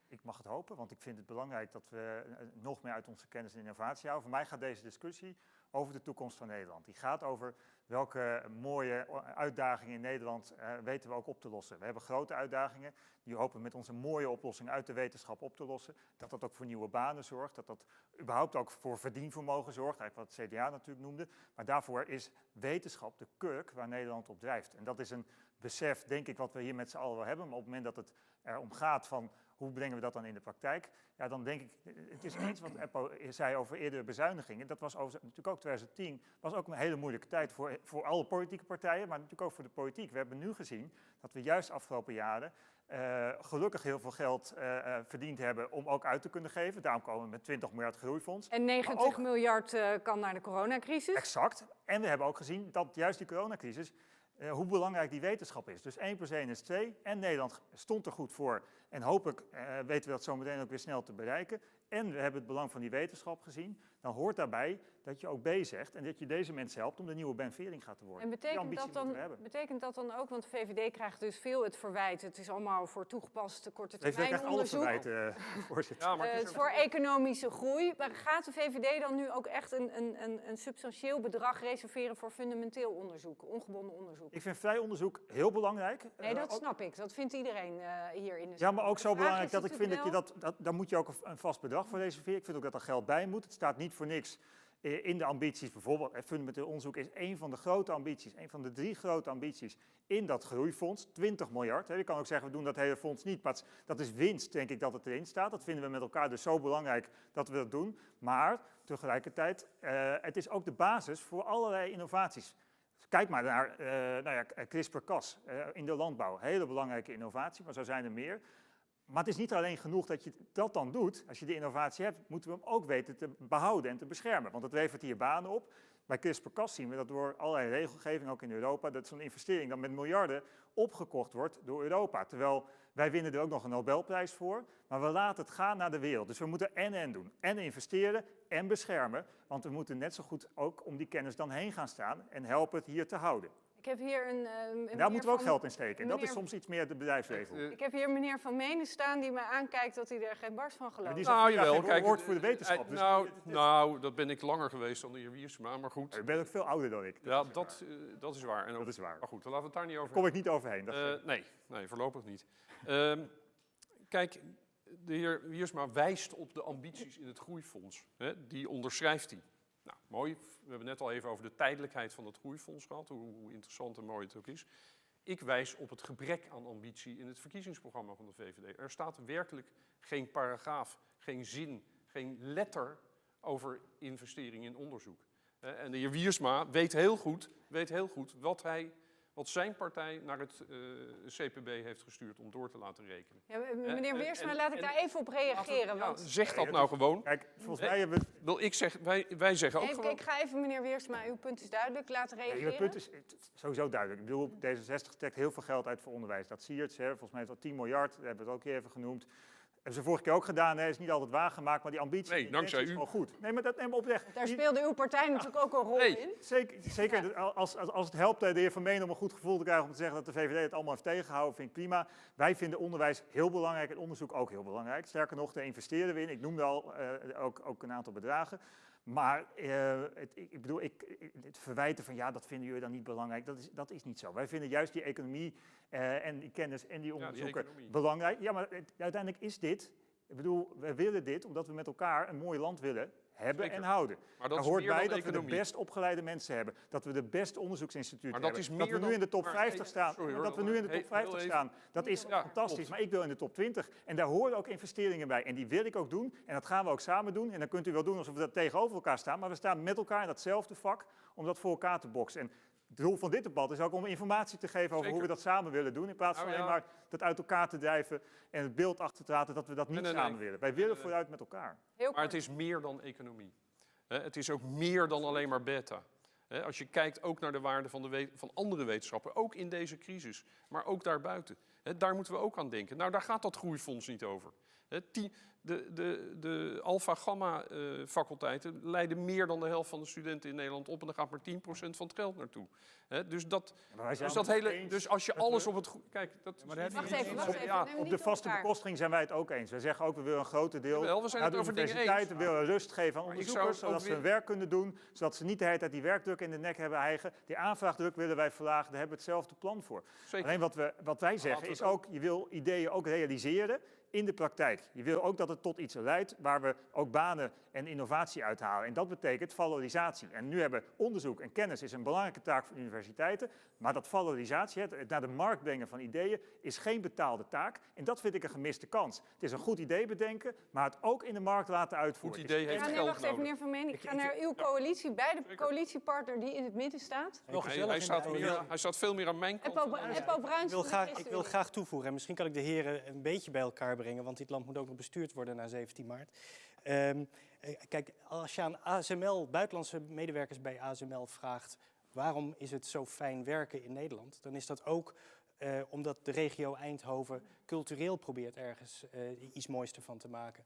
Ik mag het hopen, want ik vind het belangrijk dat we nog meer uit onze kennis en innovatie houden. Voor mij gaat deze discussie over de toekomst van Nederland. Die gaat over welke mooie uitdagingen in Nederland uh, weten we ook op te lossen. We hebben grote uitdagingen, die hopen met onze mooie oplossing uit de wetenschap op te lossen. Dat dat ook voor nieuwe banen zorgt, dat dat überhaupt ook voor verdienvermogen zorgt, eigenlijk wat CDA natuurlijk noemde. Maar daarvoor is wetenschap de kurk waar Nederland op drijft. En dat is een besef, denk ik, wat we hier met z'n allen wel hebben. Maar op het moment dat het erom gaat van hoe brengen we dat dan in de praktijk? Ja, dan denk ik, het is eens wat Eppo zei over eerdere bezuinigingen. Dat was over, natuurlijk ook 2010, was ook een hele moeilijke tijd voor, voor alle politieke partijen, maar natuurlijk ook voor de politiek. We hebben nu gezien dat we juist afgelopen jaren uh, gelukkig heel veel geld uh, uh, verdiend hebben om ook uit te kunnen geven. Daarom komen we met 20 miljard groeifonds. En 90 ook, miljard kan naar de coronacrisis. Exact. En we hebben ook gezien dat juist die coronacrisis uh, hoe belangrijk die wetenschap is. Dus 1 plus 1 is 2 en Nederland stond er goed voor. En hopelijk uh, weten we dat zo meteen ook weer snel te bereiken. En we hebben het belang van die wetenschap gezien. Dan hoort daarbij dat je ook B zegt en dat je deze mensen helpt om de nieuwe Ben Vering gaat te worden. En betekent dat, dan, betekent dat dan ook, want de VVD krijgt dus veel het verwijt, het is allemaal voor toegepast korte termijn onderzoek. Alles verwijt, uh, voorzitter. Ja, maar het, uh, is voor economische groei. Maar gaat de VVD dan nu ook echt een, een, een, een substantieel bedrag reserveren voor fundamenteel onderzoek, ongebonden onderzoek? Ik vind vrij onderzoek heel belangrijk. Nee, dat uh, snap ik. Dat vindt iedereen uh, hier in de Ja, maar ook zo belangrijk dat ik vind dat je dat, dat, daar moet je ook een vast bedrag voor reserveren. Ik vind ook dat er geld bij moet. Het staat niet voor niks in de ambities, bijvoorbeeld fundamenteel onderzoek is een van de grote ambities, een van de drie grote ambities in dat groeifonds, 20 miljard. Je kan ook zeggen, we doen dat hele fonds niet, maar dat is winst, denk ik, dat het erin staat. Dat vinden we met elkaar dus zo belangrijk dat we dat doen. Maar tegelijkertijd, uh, het is ook de basis voor allerlei innovaties. Kijk maar naar uh, nou ja, CRISPR-Cas uh, in de landbouw. Hele belangrijke innovatie, maar zo zijn er meer. Maar het is niet alleen genoeg dat je dat dan doet. Als je de innovatie hebt, moeten we hem ook weten te behouden en te beschermen. Want het levert hier banen op. Bij CRISPR-Cas zien we dat door allerlei regelgeving, ook in Europa, dat zo'n investering dan met miljarden opgekocht wordt door Europa. Terwijl wij winnen er ook nog een Nobelprijs voor, maar we laten het gaan naar de wereld. Dus we moeten en-en doen. En investeren en beschermen, want we moeten net zo goed ook om die kennis dan heen gaan staan en helpen het hier te houden. Ik heb hier een. Uh, een Daar moeten we ook geld in steken. En dat is soms iets meer de bedrijfsleven. Uh, ik heb hier meneer Van Menen staan die mij aankijkt dat hij er geen barst van gelooft. Die nou, jawel. Kijk, woord voor de wetenschap. Uh, dus nou, dit, dit, nou, dat ben ik langer geweest dan de heer Wiersma, maar goed. Je bent ook veel ouder dan ik. Ja, dat, dat is waar. En ook, dat is waar. Maar goed, dan laten we het daar niet over Kom ik niet overheen. Dat nee, nee, voorlopig niet. Um, kijk, de heer Wiersma wijst op de ambities in het groeifonds. Hè, die onderschrijft hij. Nou, mooi. We hebben net al even over de tijdelijkheid van het groeifonds gehad, hoe, interessant en mooi het ook is. Ik wijs op het gebrek aan ambitie in het verkiezingsprogramma van de VVD. Er staat werkelijk geen paragraaf, geen zin, geen letter over investering in onderzoek. En de heer Wiersma weet heel goed, weet heel goed wat, hij, wat zijn partij naar het eh, CPB heeft gestuurd om door te laten rekenen. Ja, meneer Weersma, laat ik en- daar even op reageren. Ja, want zeg dat nou gewoon. Kijk, volgens mij hebben we... Wil ik zeg, wij, wij zeggen ook ik, gewoon... ik ga even meneer Weersma, uw punt is duidelijk, laten Ja, reageren. je punt is sowieso duidelijk. Ik bedoel, D66 trekt heel veel geld uit voor onderwijs. Dat zie je het, hè. volgens mij is dat 10 miljard, dat hebben we het ook even genoemd. Hebben ze vorige keer ook gedaan, hè. is niet altijd waargemaakt, maar die ambitie Nee, dankzij is u. gewoon goed. Nee, maar dat neem oprecht. Daar speelde uw partij natuurlijk ook een rol Nee. in. Zeker, zeker als, als, als het helpt de heer Vermeen om een goed gevoel te krijgen om te zeggen dat de VVD het allemaal heeft tegengehouden, vind ik prima. Wij vinden onderwijs heel belangrijk en onderzoek ook heel belangrijk. Sterker nog, daar investeren we in. Ik noemde al eh, ook, ook een aantal bedragen. Maar eh, het, ik, bedoel, ik, het verwijten van ja, dat vinden jullie dan niet belangrijk, dat is, dat is niet zo. Wij vinden juist die economie eh, en die kennis en die onderzoeken belangrijk. Ja, maar het- uiteindelijk is dit, ik bedoel, we willen dit omdat we met elkaar een mooi land willen hebben Zeker. en houden. Maar dat Daar hoort bij dat we de best opgeleide mensen hebben. Dat we de beste onderzoeksinstituten Maar dat hebben. is dat we nu dan- in de top maar- 50 hey, staan. sorry maar hoor, dat we nu in de top 50 heel even. staan, dat is Ja, fantastisch. klopt. Maar ik wil in de top 20. En daar horen ook investeringen bij. En die wil ik ook doen. En dat gaan we ook samen doen. En dan kunt u wel doen alsof we dat tegenover elkaar staan. Maar we staan met elkaar in datzelfde vak om dat voor elkaar te boksen. En doel van dit debat is ook om informatie te geven over hoe we dat samen willen doen. In plaats van Nou alleen maar dat uit elkaar te drijven en het beeld achter te laten dat we dat niet Nee, nee, nee. samen willen. Wij willen nee. vooruit met elkaar. Heel Maar het is meer dan economie. Hè, het is ook meer dan alleen maar beta. Hè, als je kijkt ook naar de waarde van, de van andere wetenschappen, ook in deze crisis, maar ook daarbuiten. Hè, daar moeten we ook aan denken. Nou, daar gaat dat groeifonds niet over. Hè, die- de de, de alpha-gamma-faculteiten leiden meer dan de helft van de studenten in Nederland op en daar gaat maar 10% van het geld naartoe. Hè, dus, dat, wij dus, dat hele, dus als je alles op het goede... Kijk, dat je Wacht even, wacht even. Ja, Op de vaste bekostiging zijn wij het ook eens. We zeggen ook, we willen een groter deel Jawel, we zijn naar het de over dingen eens. universiteiten, we willen rust geven aan onderzoekers, zodat ze hun werk kunnen doen, zodat ze niet de hele tijd die werkdruk in de nek hebben eigen. Die aanvraagdruk willen wij verlagen, daar hebben we hetzelfde plan voor. Zeker. Alleen wat, we, wat wij zeggen is ook, je wil ideeën ook realiseren in de praktijk. Je wil ook dat het tot iets leidt waar we ook banen en innovatie uithalen. En dat betekent valorisatie. En nu hebben onderzoek en kennis is een belangrijke taak van universiteiten. Maar dat valorisatie, het naar de markt brengen van ideeën, is geen betaalde taak. En dat vind ik een gemiste kans. Het is een goed idee bedenken, maar het ook in de markt laten uitvoeren. Goed idee heeft Ja, nee, wacht even, meneer Vermeen. Ik Ik- ga naar uw coalitie, bij de coalitiepartner die in het midden staat. Nog Hij, gezellig hij, staat de meer, hij staat veel meer aan mijn kant. Eppo, Eppo Bruins Ik wil, van graag, ik wil graag toevoegen, en misschien kan ik de heren een beetje bij elkaar brengen, want dit land moet ook nog bestuurd worden na 17 maart. Ehm, eh, kijk, als je aan ASML, buitenlandse medewerkers bij ASML vraagt waarom is het zo fijn werken in Nederland, dan is dat ook eh, omdat de regio Eindhoven cultureel probeert ergens eh, iets moois ervan te maken.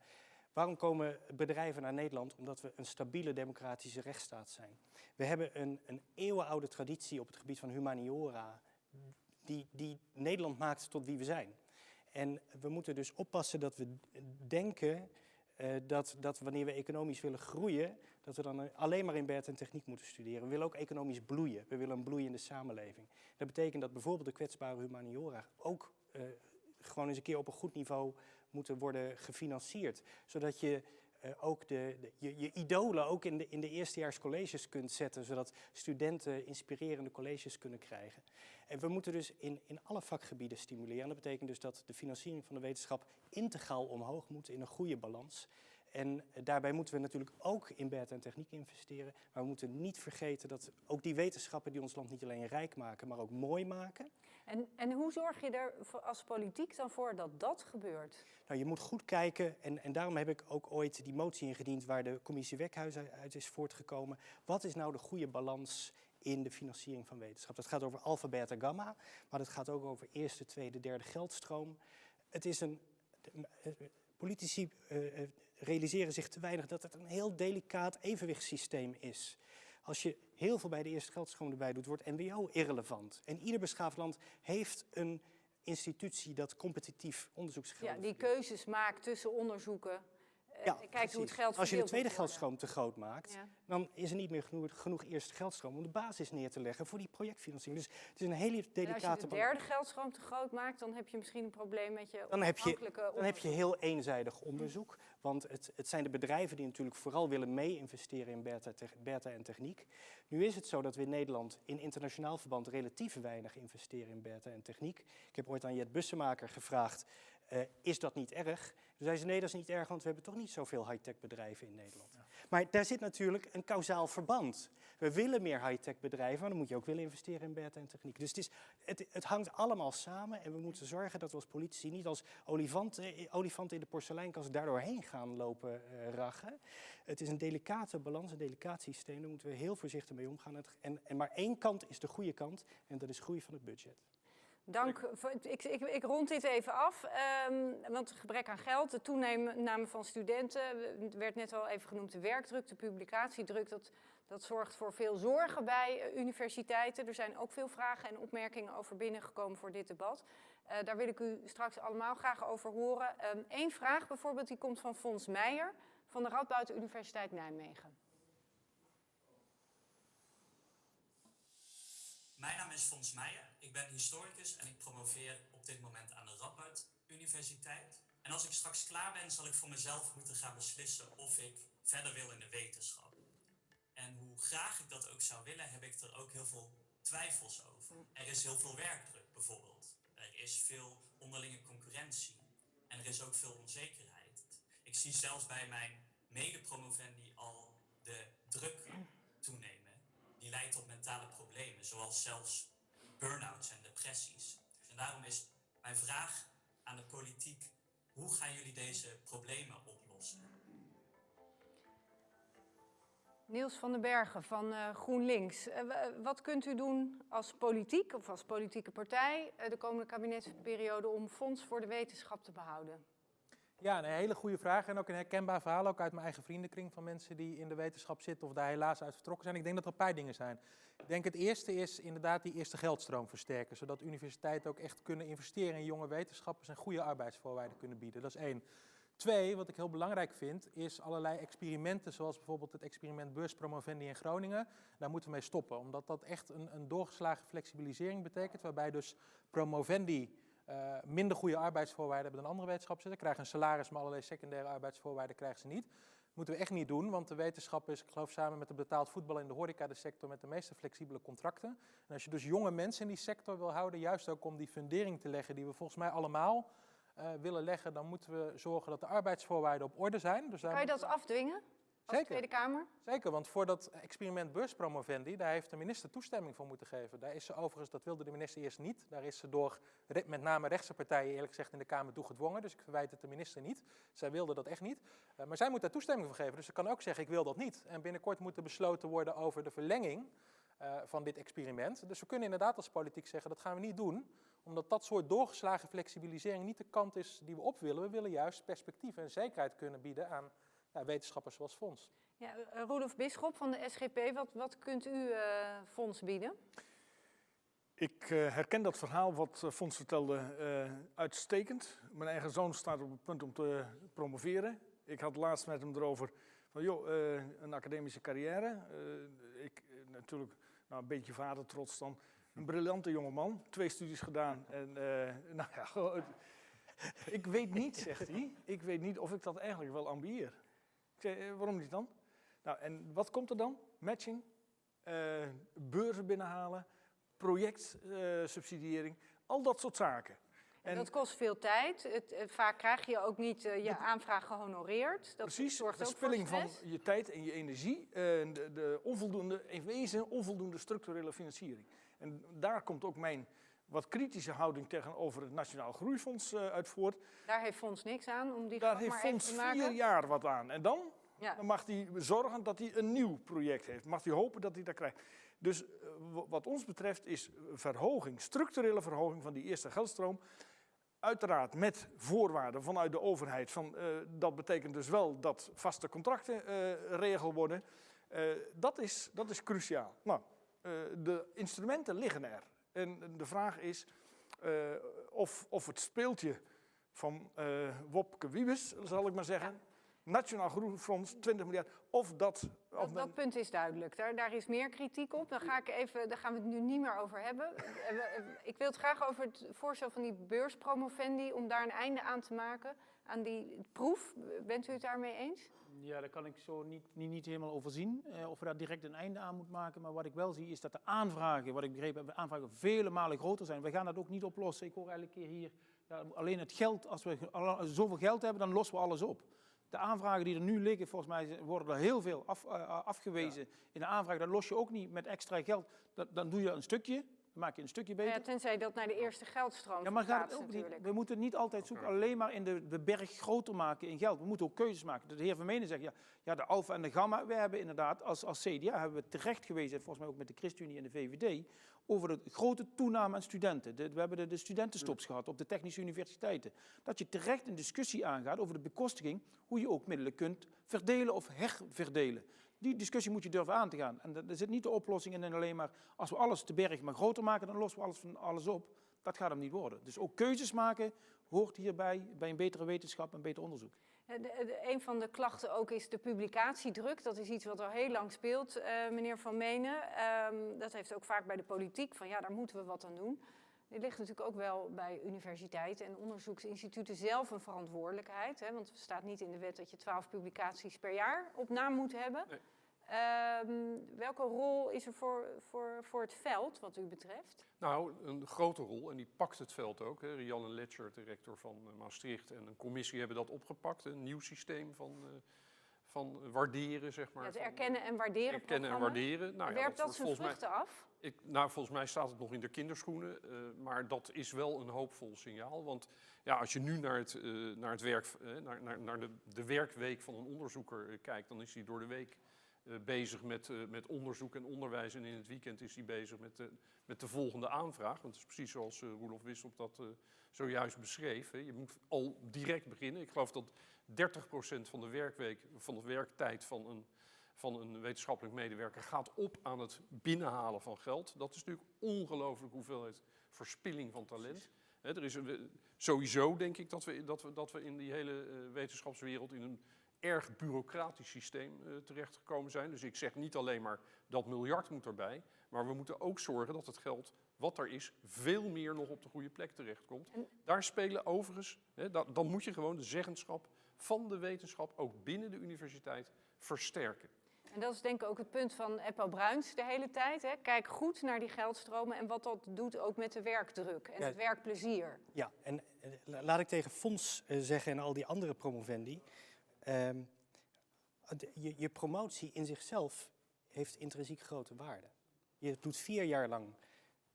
Waarom komen bedrijven naar Nederland? Omdat we een stabiele democratische rechtsstaat zijn. We hebben een, een eeuwenoude traditie op het gebied van humaniora, die, die Nederland maakt tot wie we zijn. En we moeten dus oppassen dat we denken eh, dat, dat wanneer we economisch willen groeien, dat we dan alleen maar in Bert en techniek moeten studeren. We willen ook economisch bloeien. We willen een bloeiende samenleving. Dat betekent dat bijvoorbeeld de kwetsbare humaniora ook eh, gewoon eens een keer op een goed niveau moeten worden gefinancierd. Zodat je eh, ook de, de- je, je idolen ook in de, in de kunt zetten, zodat studenten inspirerende colleges kunnen krijgen. En we moeten dus in, in alle vakgebieden stimuleren. En dat betekent dus dat de financiering van de wetenschap integraal omhoog moet in een goede balans. En eh, daarbij moeten we natuurlijk ook in bed en techniek investeren. Maar we moeten niet vergeten dat ook die wetenschappen die ons land niet alleen rijk maken, maar ook mooi maken. En, en hoe zorg je er als politiek dan voor dat dat gebeurt? Nou, je moet goed kijken, en, en daarom heb ik ook ooit die motie ingediend waar de commissie Wekhuis uit- uit is voortgekomen. Wat is nou de goede balans in de financiering van wetenschap? Dat gaat over alpha, beta, gamma, maar dat gaat ook over eerste, tweede, derde geldstroom. Het is een, eh, politici eh, eh, realiseren zich te weinig dat het een heel delicaat evenwichtssysteem is. Als je heel veel bij de eerste geldstroom erbij doet, wordt NWO irrelevant. En ieder beschaafd land heeft een institutie dat competitief onderzoeksgeld Ja, die keuzes maakt tussen onderzoeken. Eh, Ja, hoe het geld Als je de tweede geldstroom te groot maakt, Ja. dan is er niet meer genoeg, genoeg eerste geldstroom om de basis neer te leggen voor die projectfinanciering. Dus het is een hele En als delicate je de derde geldstroom te groot maakt, dan heb je misschien een probleem met je Dan heb je- Dan heb je heel eenzijdig onderzoek, want het, het zijn de bedrijven die natuurlijk vooral willen mee-investeren in beta, beta en techniek. Nu is het zo dat we in Nederland in internationaal verband relatief weinig investeren in beta en techniek. Ik heb ooit aan Jet Bussemaker gevraagd, eh, is dat niet erg? Toen zei ze, nee, dat is niet erg, want we hebben toch niet zoveel high-tech bedrijven in Nederland. Maar daar zit natuurlijk een kausaal verband. We willen meer high-tech bedrijven, maar dan moet je ook willen investeren in beta en techniek. Dus het, is, het, het hangt allemaal samen en we moeten zorgen dat we als politici niet als olifanten, olifanten in de porseleinkast daardoor heen gaan lopen uh, rachen. Het is een delicate balans, een delicaat systeem, daar moeten we heel voorzichtig mee omgaan. En, en maar één kant is de goede kant en dat is groei van het budget. Dank. Ik, ik, ik, rond dit even af, um, want gebrek aan geld, de toename van studenten, het werd net al even genoemd, de werkdruk, de publicatiedruk, dat, dat zorgt voor veel zorgen bij uh, universiteiten. Er zijn ook veel vragen en opmerkingen over binnengekomen voor dit debat. Uh, daar wil ik u straks allemaal graag over horen. Eén ehm, um, vraag bijvoorbeeld, die komt van Fons Meijer van de Radboud Universiteit Nijmegen. Mijn naam is Fons Meijer. Ik ben historicus en ik promoveer op dit moment aan de Radboud Universiteit. En als ik straks klaar ben, zal ik voor mezelf moeten gaan beslissen of ik verder wil in de wetenschap. En hoe graag ik dat ook zou willen, heb ik er ook heel veel twijfels over. Er is heel veel werkdruk bijvoorbeeld. Er is veel onderlinge concurrentie. En er is ook veel onzekerheid. Ik zie zelfs bij mijn mede-promovendi al de druk toenemen. Die leidt tot mentale problemen, zoals zelfs burn-outs en depressies. En daarom is mijn vraag aan de politiek, hoe gaan jullie deze problemen oplossen? Niels van den Bergen van uh, GroenLinks. Uh, wat kunt u doen als politiek of als politieke partij uh, de komende kabinetsperiode om fonds voor de wetenschap te behouden? Ja, een hele goede vraag en ook een herkenbaar verhaal, ook uit mijn eigen vriendenkring van mensen die in de wetenschap zitten of daar helaas uit vertrokken zijn. Ik denk dat er een paar dingen zijn. Ik denk het eerste is inderdaad die eerste geldstroom versterken, zodat universiteiten ook echt kunnen investeren in jonge wetenschappers en goede arbeidsvoorwaarden kunnen bieden. Dat is één. Twee, wat ik heel belangrijk vind, is allerlei experimenten, zoals bijvoorbeeld het experiment beurspromovendi in Groningen. Daar moeten we mee stoppen, omdat dat echt een, een doorgeslagen flexibilisering betekent, waarbij dus promovendi uh, minder goede arbeidsvoorwaarden hebben dan andere wetenschappers. Ze krijgen een salaris, maar allerlei secundaire arbeidsvoorwaarden krijgen ze niet. Dat moeten we echt niet doen, want de wetenschap is, ik geloof samen met de betaald voetbal in de horeca de sector met de meeste flexibele contracten. En als je dus jonge mensen in die sector wil houden, juist ook om die fundering te leggen die we volgens mij allemaal uh, willen leggen, dan moeten we zorgen dat de arbeidsvoorwaarden op orde zijn. Dus kan je dat afdwingen? Als Zeker. Tweede Kamer? Zeker, want voor dat experiment beurspromovendi, daar heeft de minister toestemming voor moeten geven. Daar is ze overigens, dat wilde de minister eerst niet, daar is ze door met name rechtse partijen eerlijk gezegd in de Kamer toe gedwongen. Dus ik verwijt het de minister niet. Zij wilde dat echt niet. Uh, maar zij moet daar toestemming voor geven, dus ze kan ook zeggen ik wil dat niet. En binnenkort moet er besloten worden over de verlenging uh, van dit experiment. Dus we kunnen inderdaad als politiek zeggen dat gaan we niet doen, omdat dat soort doorgeslagen flexibilisering niet de kant is die we op willen. We willen juist perspectief en zekerheid kunnen bieden aan ja, wetenschappers zoals Fonds. Ja, uh, Rudolf Bisschop van de SGP, wat, wat kunt u uh, Fonds bieden? Ik uh, herken dat verhaal wat Fonds vertelde uitstekend. Mijn eigen zoon staat op het punt om te promoveren. Ik had laatst met hem erover van, joh, een academische carrière. ik natuurlijk nou, een beetje vader trots dan. Een briljante jongeman, twee studies gedaan. En nou ja, ik weet niet, zegt hij, ik weet niet of ik dat eigenlijk wel ambieer. Zei, waarom niet dan? Nou, en wat komt er dan? Matching, uh, beurzen binnenhalen, projectsubsidiëring, uh, al dat soort zaken. En dat kost veel tijd. Het, vaak krijg je ook niet uh, je aanvraag gehonoreerd. Dat precies, zorgt de spilling van je tijd en je energie. de, de onvoldoende, in wezen onvoldoende structurele financiering. En daar komt ook mijn wat kritische houding tegenover het Nationaal Groeifonds uh, uit voort. Daar heeft Fonds niks aan om die Daar heeft Fonds te maken. vier jaar wat aan. En dan, ja. dan mag hij zorgen dat hij een nieuw project heeft. Mag hij hopen dat hij dat krijgt. Dus uh, wat ons betreft is verhoging, structurele verhoging van die eerste geldstroom. Uiteraard met voorwaarden vanuit de overheid. Van, uh, dat betekent dus wel dat vaste contracten regel worden. dat, is, dat is cruciaal. Nou, de instrumenten liggen er. En de vraag is uh, of, of het speeltje van uh, Wopke Wiebes, zal ik maar zeggen, ja. Nationaal Groenfonds, 20 miljard, of dat... Of dat, dat punt is duidelijk, daar, daar is meer kritiek op. Daar, ga ik even, daar gaan we het nu niet meer over hebben. ik wil het graag over het voorstel van die beurspromovendi, om daar een einde aan te maken, aan die proef. Bent u het daarmee eens? Ja, daar kan ik zo niet, niet, niet helemaal overzien uh, of we daar direct een einde aan moeten maken. Maar wat ik wel zie is dat de aanvragen, wat ik begrepen heb, de aanvragen vele malen groter zijn. We gaan dat ook niet oplossen. Ik hoor elke keer hier, ja, alleen het geld, als we zoveel geld hebben, dan lossen we alles op. De aanvragen die er nu liggen, volgens mij worden er heel veel af, uh, afgewezen. In de aanvraag, dat los je ook niet met extra geld. Dat, dan doe je een stukje, dan maak je een stukje beter. Ja, tenzij dat naar de eerste geldstroom Ja, maar gaat het verplaatst ook niet. natuurlijk. We moeten niet altijd zoeken alleen maar in de, de berg groter maken in geld. We moeten ook keuzes maken. De heer Vermenen zegt, ja, ja de alfa en de gamma. We hebben inderdaad als, als CDA hebben we terecht gewezen, volgens mij ook met de ChristenUnie en de VVD, over de grote toename aan studenten. De- we hebben de, de studentenstops gehad op de technische universiteiten. Dat je terecht een discussie aangaat over de bekostiging, hoe je ook middelen kunt verdelen of herverdelen. Die discussie moet je durven aan te gaan. En er zit niet de oplossing in en alleen maar als we alles te berg maar groter maken, dan lossen we alles van alles op. Dat gaat hem niet worden. Dus ook keuzes maken hoort hierbij bij een betere wetenschap en beter onderzoek. Eh, de- de- een van de klachten ook is de publicatiedruk. Dat is iets wat al heel lang speelt, eh, meneer Van Menen. Ehm, dat heeft ook vaak bij de politiek van ja, daar moeten we wat aan doen. Dit ligt natuurlijk ook wel bij universiteiten en onderzoeksinstituten zelf een verantwoordelijkheid. Hè, want er staat niet in de wet dat je 12 publicaties per jaar op naam moet hebben. Nee. Ehm, welke rol is er voor, voor, voor het veld wat u betreft? Nou, een grote rol, en die pakt het veld ook. Hè. Rianne Letcher, de rector van eh, Maastricht, en een commissie hebben dat opgepakt. Een nieuw systeem van, eh, van waarderen, zeg maar. Ja, van, erkennen en waarderen erkennen en waarderen. Nou, ja, Werpt dat wordt zijn mij- vruchten af? Ik, nou, volgens mij staat het nog in de kinderschoenen, eh, maar dat is wel een hoopvol signaal. Want ja, als je nu naar het, naar het werk, naar, naar, naar de, de werkweek van een onderzoeker kijkt, dan is hij door de week bezig met, eh, met onderzoek en onderwijs. En in het weekend is hij bezig met de, met de volgende aanvraag. Want het is precies zoals eh Roelof Wisselp dat eh, zojuist beschreef. Hè. Je moet al direct beginnen. Ik geloof dat 30% van de werkweek, van de werktijd van een van een wetenschappelijk medewerker gaat op aan het binnenhalen van geld. Dat is natuurlijk ongelooflijk hoeveelheid verspilling van talent. Er is een, sowieso denk ik dat we, dat, we, dat we in die hele eh, wetenschapswereld in een erg bureaucratisch systeem eh, terechtgekomen zijn. Dus ik zeg niet alleen maar dat miljard moet erbij, maar we moeten ook zorgen dat het geld wat er is veel meer nog op de goede plek terechtkomt. En- Daar spelen overigens, hè, da- dan moet je gewoon de zeggenschap van de wetenschap ook binnen de universiteit versterken. En dat is denk ik ook het punt van Eppo Bruins de hele tijd. Hè. Kijk goed naar die geldstromen en wat dat doet ook met de werkdruk en Ja. het werkplezier. Ja, en eh, la- laat ik tegen Fons eh, zeggen en al die andere promovendi. Ehm, je, je promotie in zichzelf heeft intrinsiek grote waarde. Je doet vier jaar lang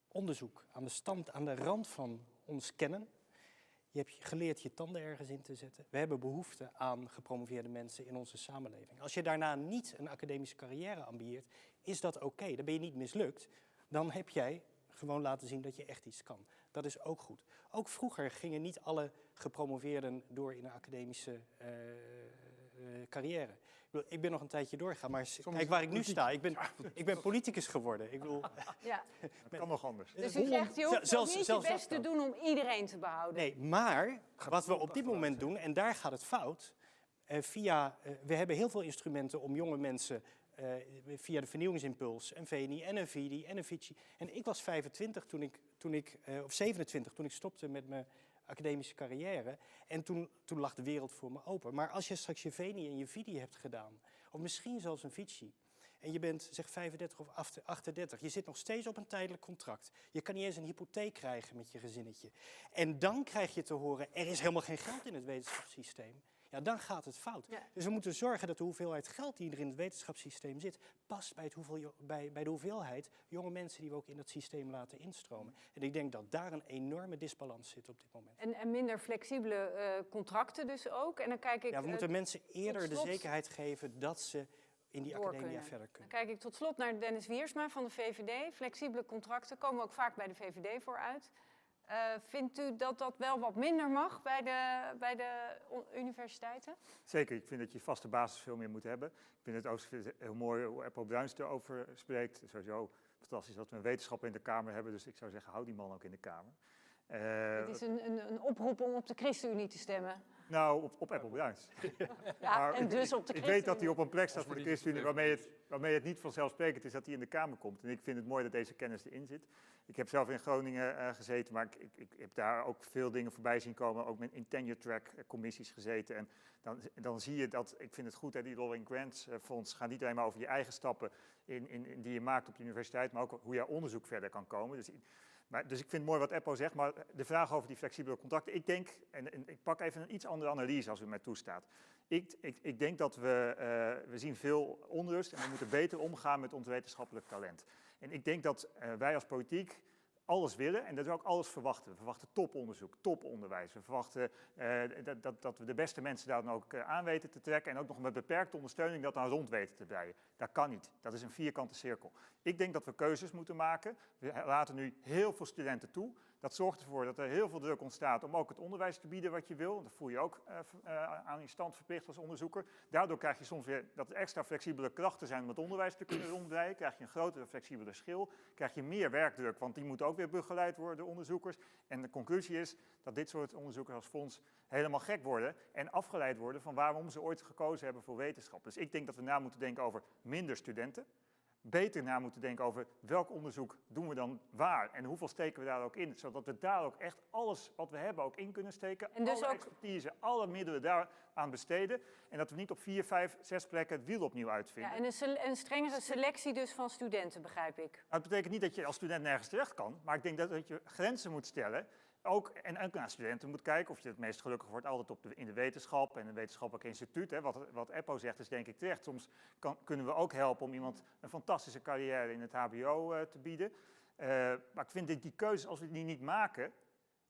onderzoek aan de stand, aan de rand van ons kennen. Je hebt geleerd je tanden ergens in te zetten. We hebben behoefte aan gepromoveerde mensen in onze samenleving. Als je daarna niet een academische carrière ambieert, is dat oké. Dan ben je niet mislukt. Dan heb jij gewoon laten zien dat je echt iets kan. Dat is ook goed. Ook vroeger gingen niet alle gepromoveerden door in een academische eh, carrière. Ik, bedoel, ik ben nog een tijdje doorgegaan, maar kijk waar ik nu sta. Ik ben, ik ben politicus geworden. Ik bedoel, Ja. Dat kan nog anders. Dus u zegt, je hoeft zelfs- niet je zelfs best te doen om iedereen te behouden. Nee, maar wat we op dit moment doen, en daar gaat het fout, eh, via, eh, we hebben heel veel instrumenten om jonge mensen eh, via de vernieuwingsimpuls, een VNI en een VIDI en een FICI. En ik was 25 toen ik, toen ik eh, of 27 toen ik stopte met mijn academische carrière. En toen, toen lag de wereld voor me open. Maar als je straks je VNI en je VIDI hebt gedaan, of misschien zelfs een FICI, en je bent zeg 35 of 38, je zit nog steeds op een tijdelijk contract. Je kan niet eens een hypotheek krijgen met je gezinnetje. En dan krijg je te horen, er is helemaal geen geld in het wetenschapssysteem. Ja, dan gaat het fout. Ja. Dus we moeten zorgen dat de hoeveelheid geld die er in het wetenschapssysteem zit, past bij, het hoeveel, bij, bij de hoeveelheid jonge mensen die we ook in dat systeem laten instromen. En ik denk dat daar een enorme disbalans zit op dit moment. En, en minder flexibele eh, contracten dus ook. En dan kijk ik, Ja, we eh, moeten mensen eerder de zekerheid geven dat ze in die academia kunnen. verder dan kunnen. kijk ik tot slot naar Dennis Wiersma van de VVD. Flexibele contracten komen ook vaak bij de VVD vooruit. Eh, vindt u dat dat wel wat minder mag bij de, bij de universiteiten? Zeker, ik vind dat je vaste basis veel meer moet hebben. Ik vind het ook heel mooi hoe Apple Bruins erover spreekt. Sowieso fantastisch dat we een wetenschapper in de Kamer hebben. Dus ik zou zeggen, hou die man ook in de Kamer. Eh, Het is een, een, een oproep om op de ChristenUnie te stemmen. nou, op, op Apple Bruins. Ja, Maar en ik- dus op de Ik weet dat hij ChristenUnie. op een plek staat voor de ChristenUnie waarmee het, waarmee het niet vanzelfsprekend is dat hij in de Kamer komt. En ik vind het mooi dat deze kennis erin zit. Ik heb zelf in Groningen eh, gezeten, maar ik, ik, ik heb daar ook veel dingen voorbij zien komen. Ook in tenure track eh, commissies gezeten. En dan, dan zie je dat, ik vind het goed, hè, die Rolling Grants eh, Fonds gaat niet alleen maar over je eigen stappen in, in, die je maakt op de universiteit, maar ook hoe je onderzoek verder kan komen. Dus Maar, dus ik vind mooi wat Eppo zegt, maar de vraag over die flexibele contracten. Ik denk, en, en ik pak even een iets andere analyse als u mij toestaat. Ik, ik, ik denk dat we, eh, we zien veel onrust en we moeten beter omgaan met ons wetenschappelijk talent. En ik denk dat eh, wij als politiek alles willen en dat we ook alles verwachten. We verwachten toponderzoek, toponderwijs. We verwachten eh, dat, dat, dat we de beste mensen daar dan ook eh, aan weten te trekken en ook nog met beperkte ondersteuning dat dan rond weten te breien. Dat kan niet. Dat is een vierkante cirkel. Ik denk dat we keuzes moeten maken. We laten nu heel veel studenten toe. Dat zorgt ervoor dat er heel veel druk ontstaat om ook het onderwijs te bieden wat je wil. Dat voel je ook uh, uh, aan je stand verplicht als onderzoeker. Daardoor krijg je soms weer dat extra flexibele krachten zijn om het onderwijs te kunnen ronddraaien. Krijg je een grotere flexibele schil. Krijg je meer werkdruk, want die moet ook weer begeleid worden door onderzoekers. En de conclusie is dat dit soort onderzoekers als fonds helemaal gek worden en afgeleid worden van waarom ze ooit gekozen hebben voor wetenschap. Dus ik denk dat we na moeten denken over minder studenten beter na moeten denken over welk onderzoek doen we dan waar en hoeveel steken we daar ook in, zodat we daar ook echt alles wat we hebben ook in kunnen steken, En dus alle ook- expertise, alle middelen daar aan besteden en dat we niet op vier, vijf, zes plekken het wiel opnieuw uitvinden. Ja, en een, een strengere selectie dus van studenten, begrijp ik. Nou, het betekent niet dat je als student nergens terecht kan, maar ik denk dat, dat je grenzen moet stellen. Ook, en ook naar studenten moet kijken of je het meest gelukkig wordt altijd op in de wetenschap en een wetenschappelijk instituut. Hè. Wat, wat EPPO zegt is denk ik terecht. Soms kunnen we ook helpen om iemand een fantastische carrière in het hbo eh, te bieden. Eh, maar ik vind die keuzes, als we die niet maken,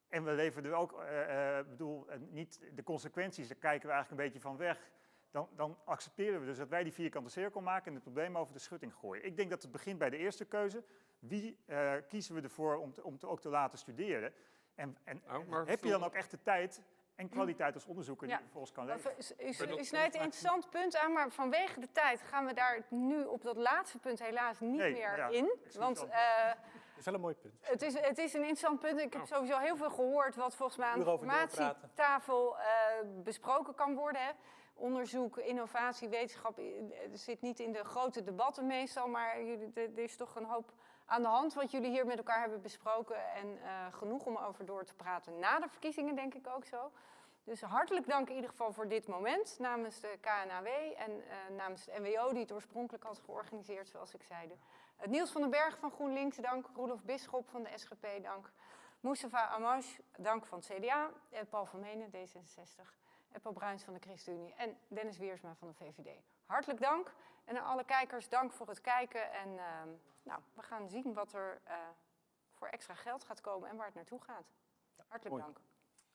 en we leveren er ook, eh, bedoel, niet de consequenties, daar kijken we eigenlijk een beetje van weg. Dan, dan accepteren we dus dat wij die vierkante cirkel maken en het probleem over de schutting gooien. Ik denk dat het begint bij de eerste keuze. Wie kiezen we ervoor om, te, te, ook te laten studeren? En, en Nou, heb je dan ook echt de tijd en kwaliteit als onderzoeker die Ja. je vervolgens kan leveren? U, snijdt een interessant punt aan, maar vanwege de tijd gaan we daar nu op dat laatste punt helaas niet Nee, meer ja, in. het Want eh, Dat is wel een mooi punt. het, is, het is een interessant punt. Ik heb sowieso heel veel gehoord wat volgens mij aan de Uur over doorpraten. formatietafel eh, besproken kan worden. Hè. Onderzoek, innovatie, wetenschap eh, het zit niet in de grote debatten meestal, maar jullie- er er is toch een hoop aan de hand wat jullie hier met elkaar hebben besproken. En eh, genoeg om over door te praten na de verkiezingen, denk ik ook zo. Dus hartelijk dank in ieder geval voor dit moment namens de KNAW en eh, namens de NWO die het oorspronkelijk had georganiseerd, zoals ik zeide. Het Niels van den Berg van GroenLinks, dank. Roelof Bisschop van de SGP, dank. Mustafa Amash, dank van het CDA. En Paul van Menen, D66. En Paul Bruins van de ChristenUnie. En Dennis Wiersma van de VVD. Hartelijk dank. En aan alle kijkers, dank voor het kijken. En ehm, nou, we gaan zien wat er eh, voor extra geld gaat komen en waar het naartoe gaat. Hartelijk mooi. dank.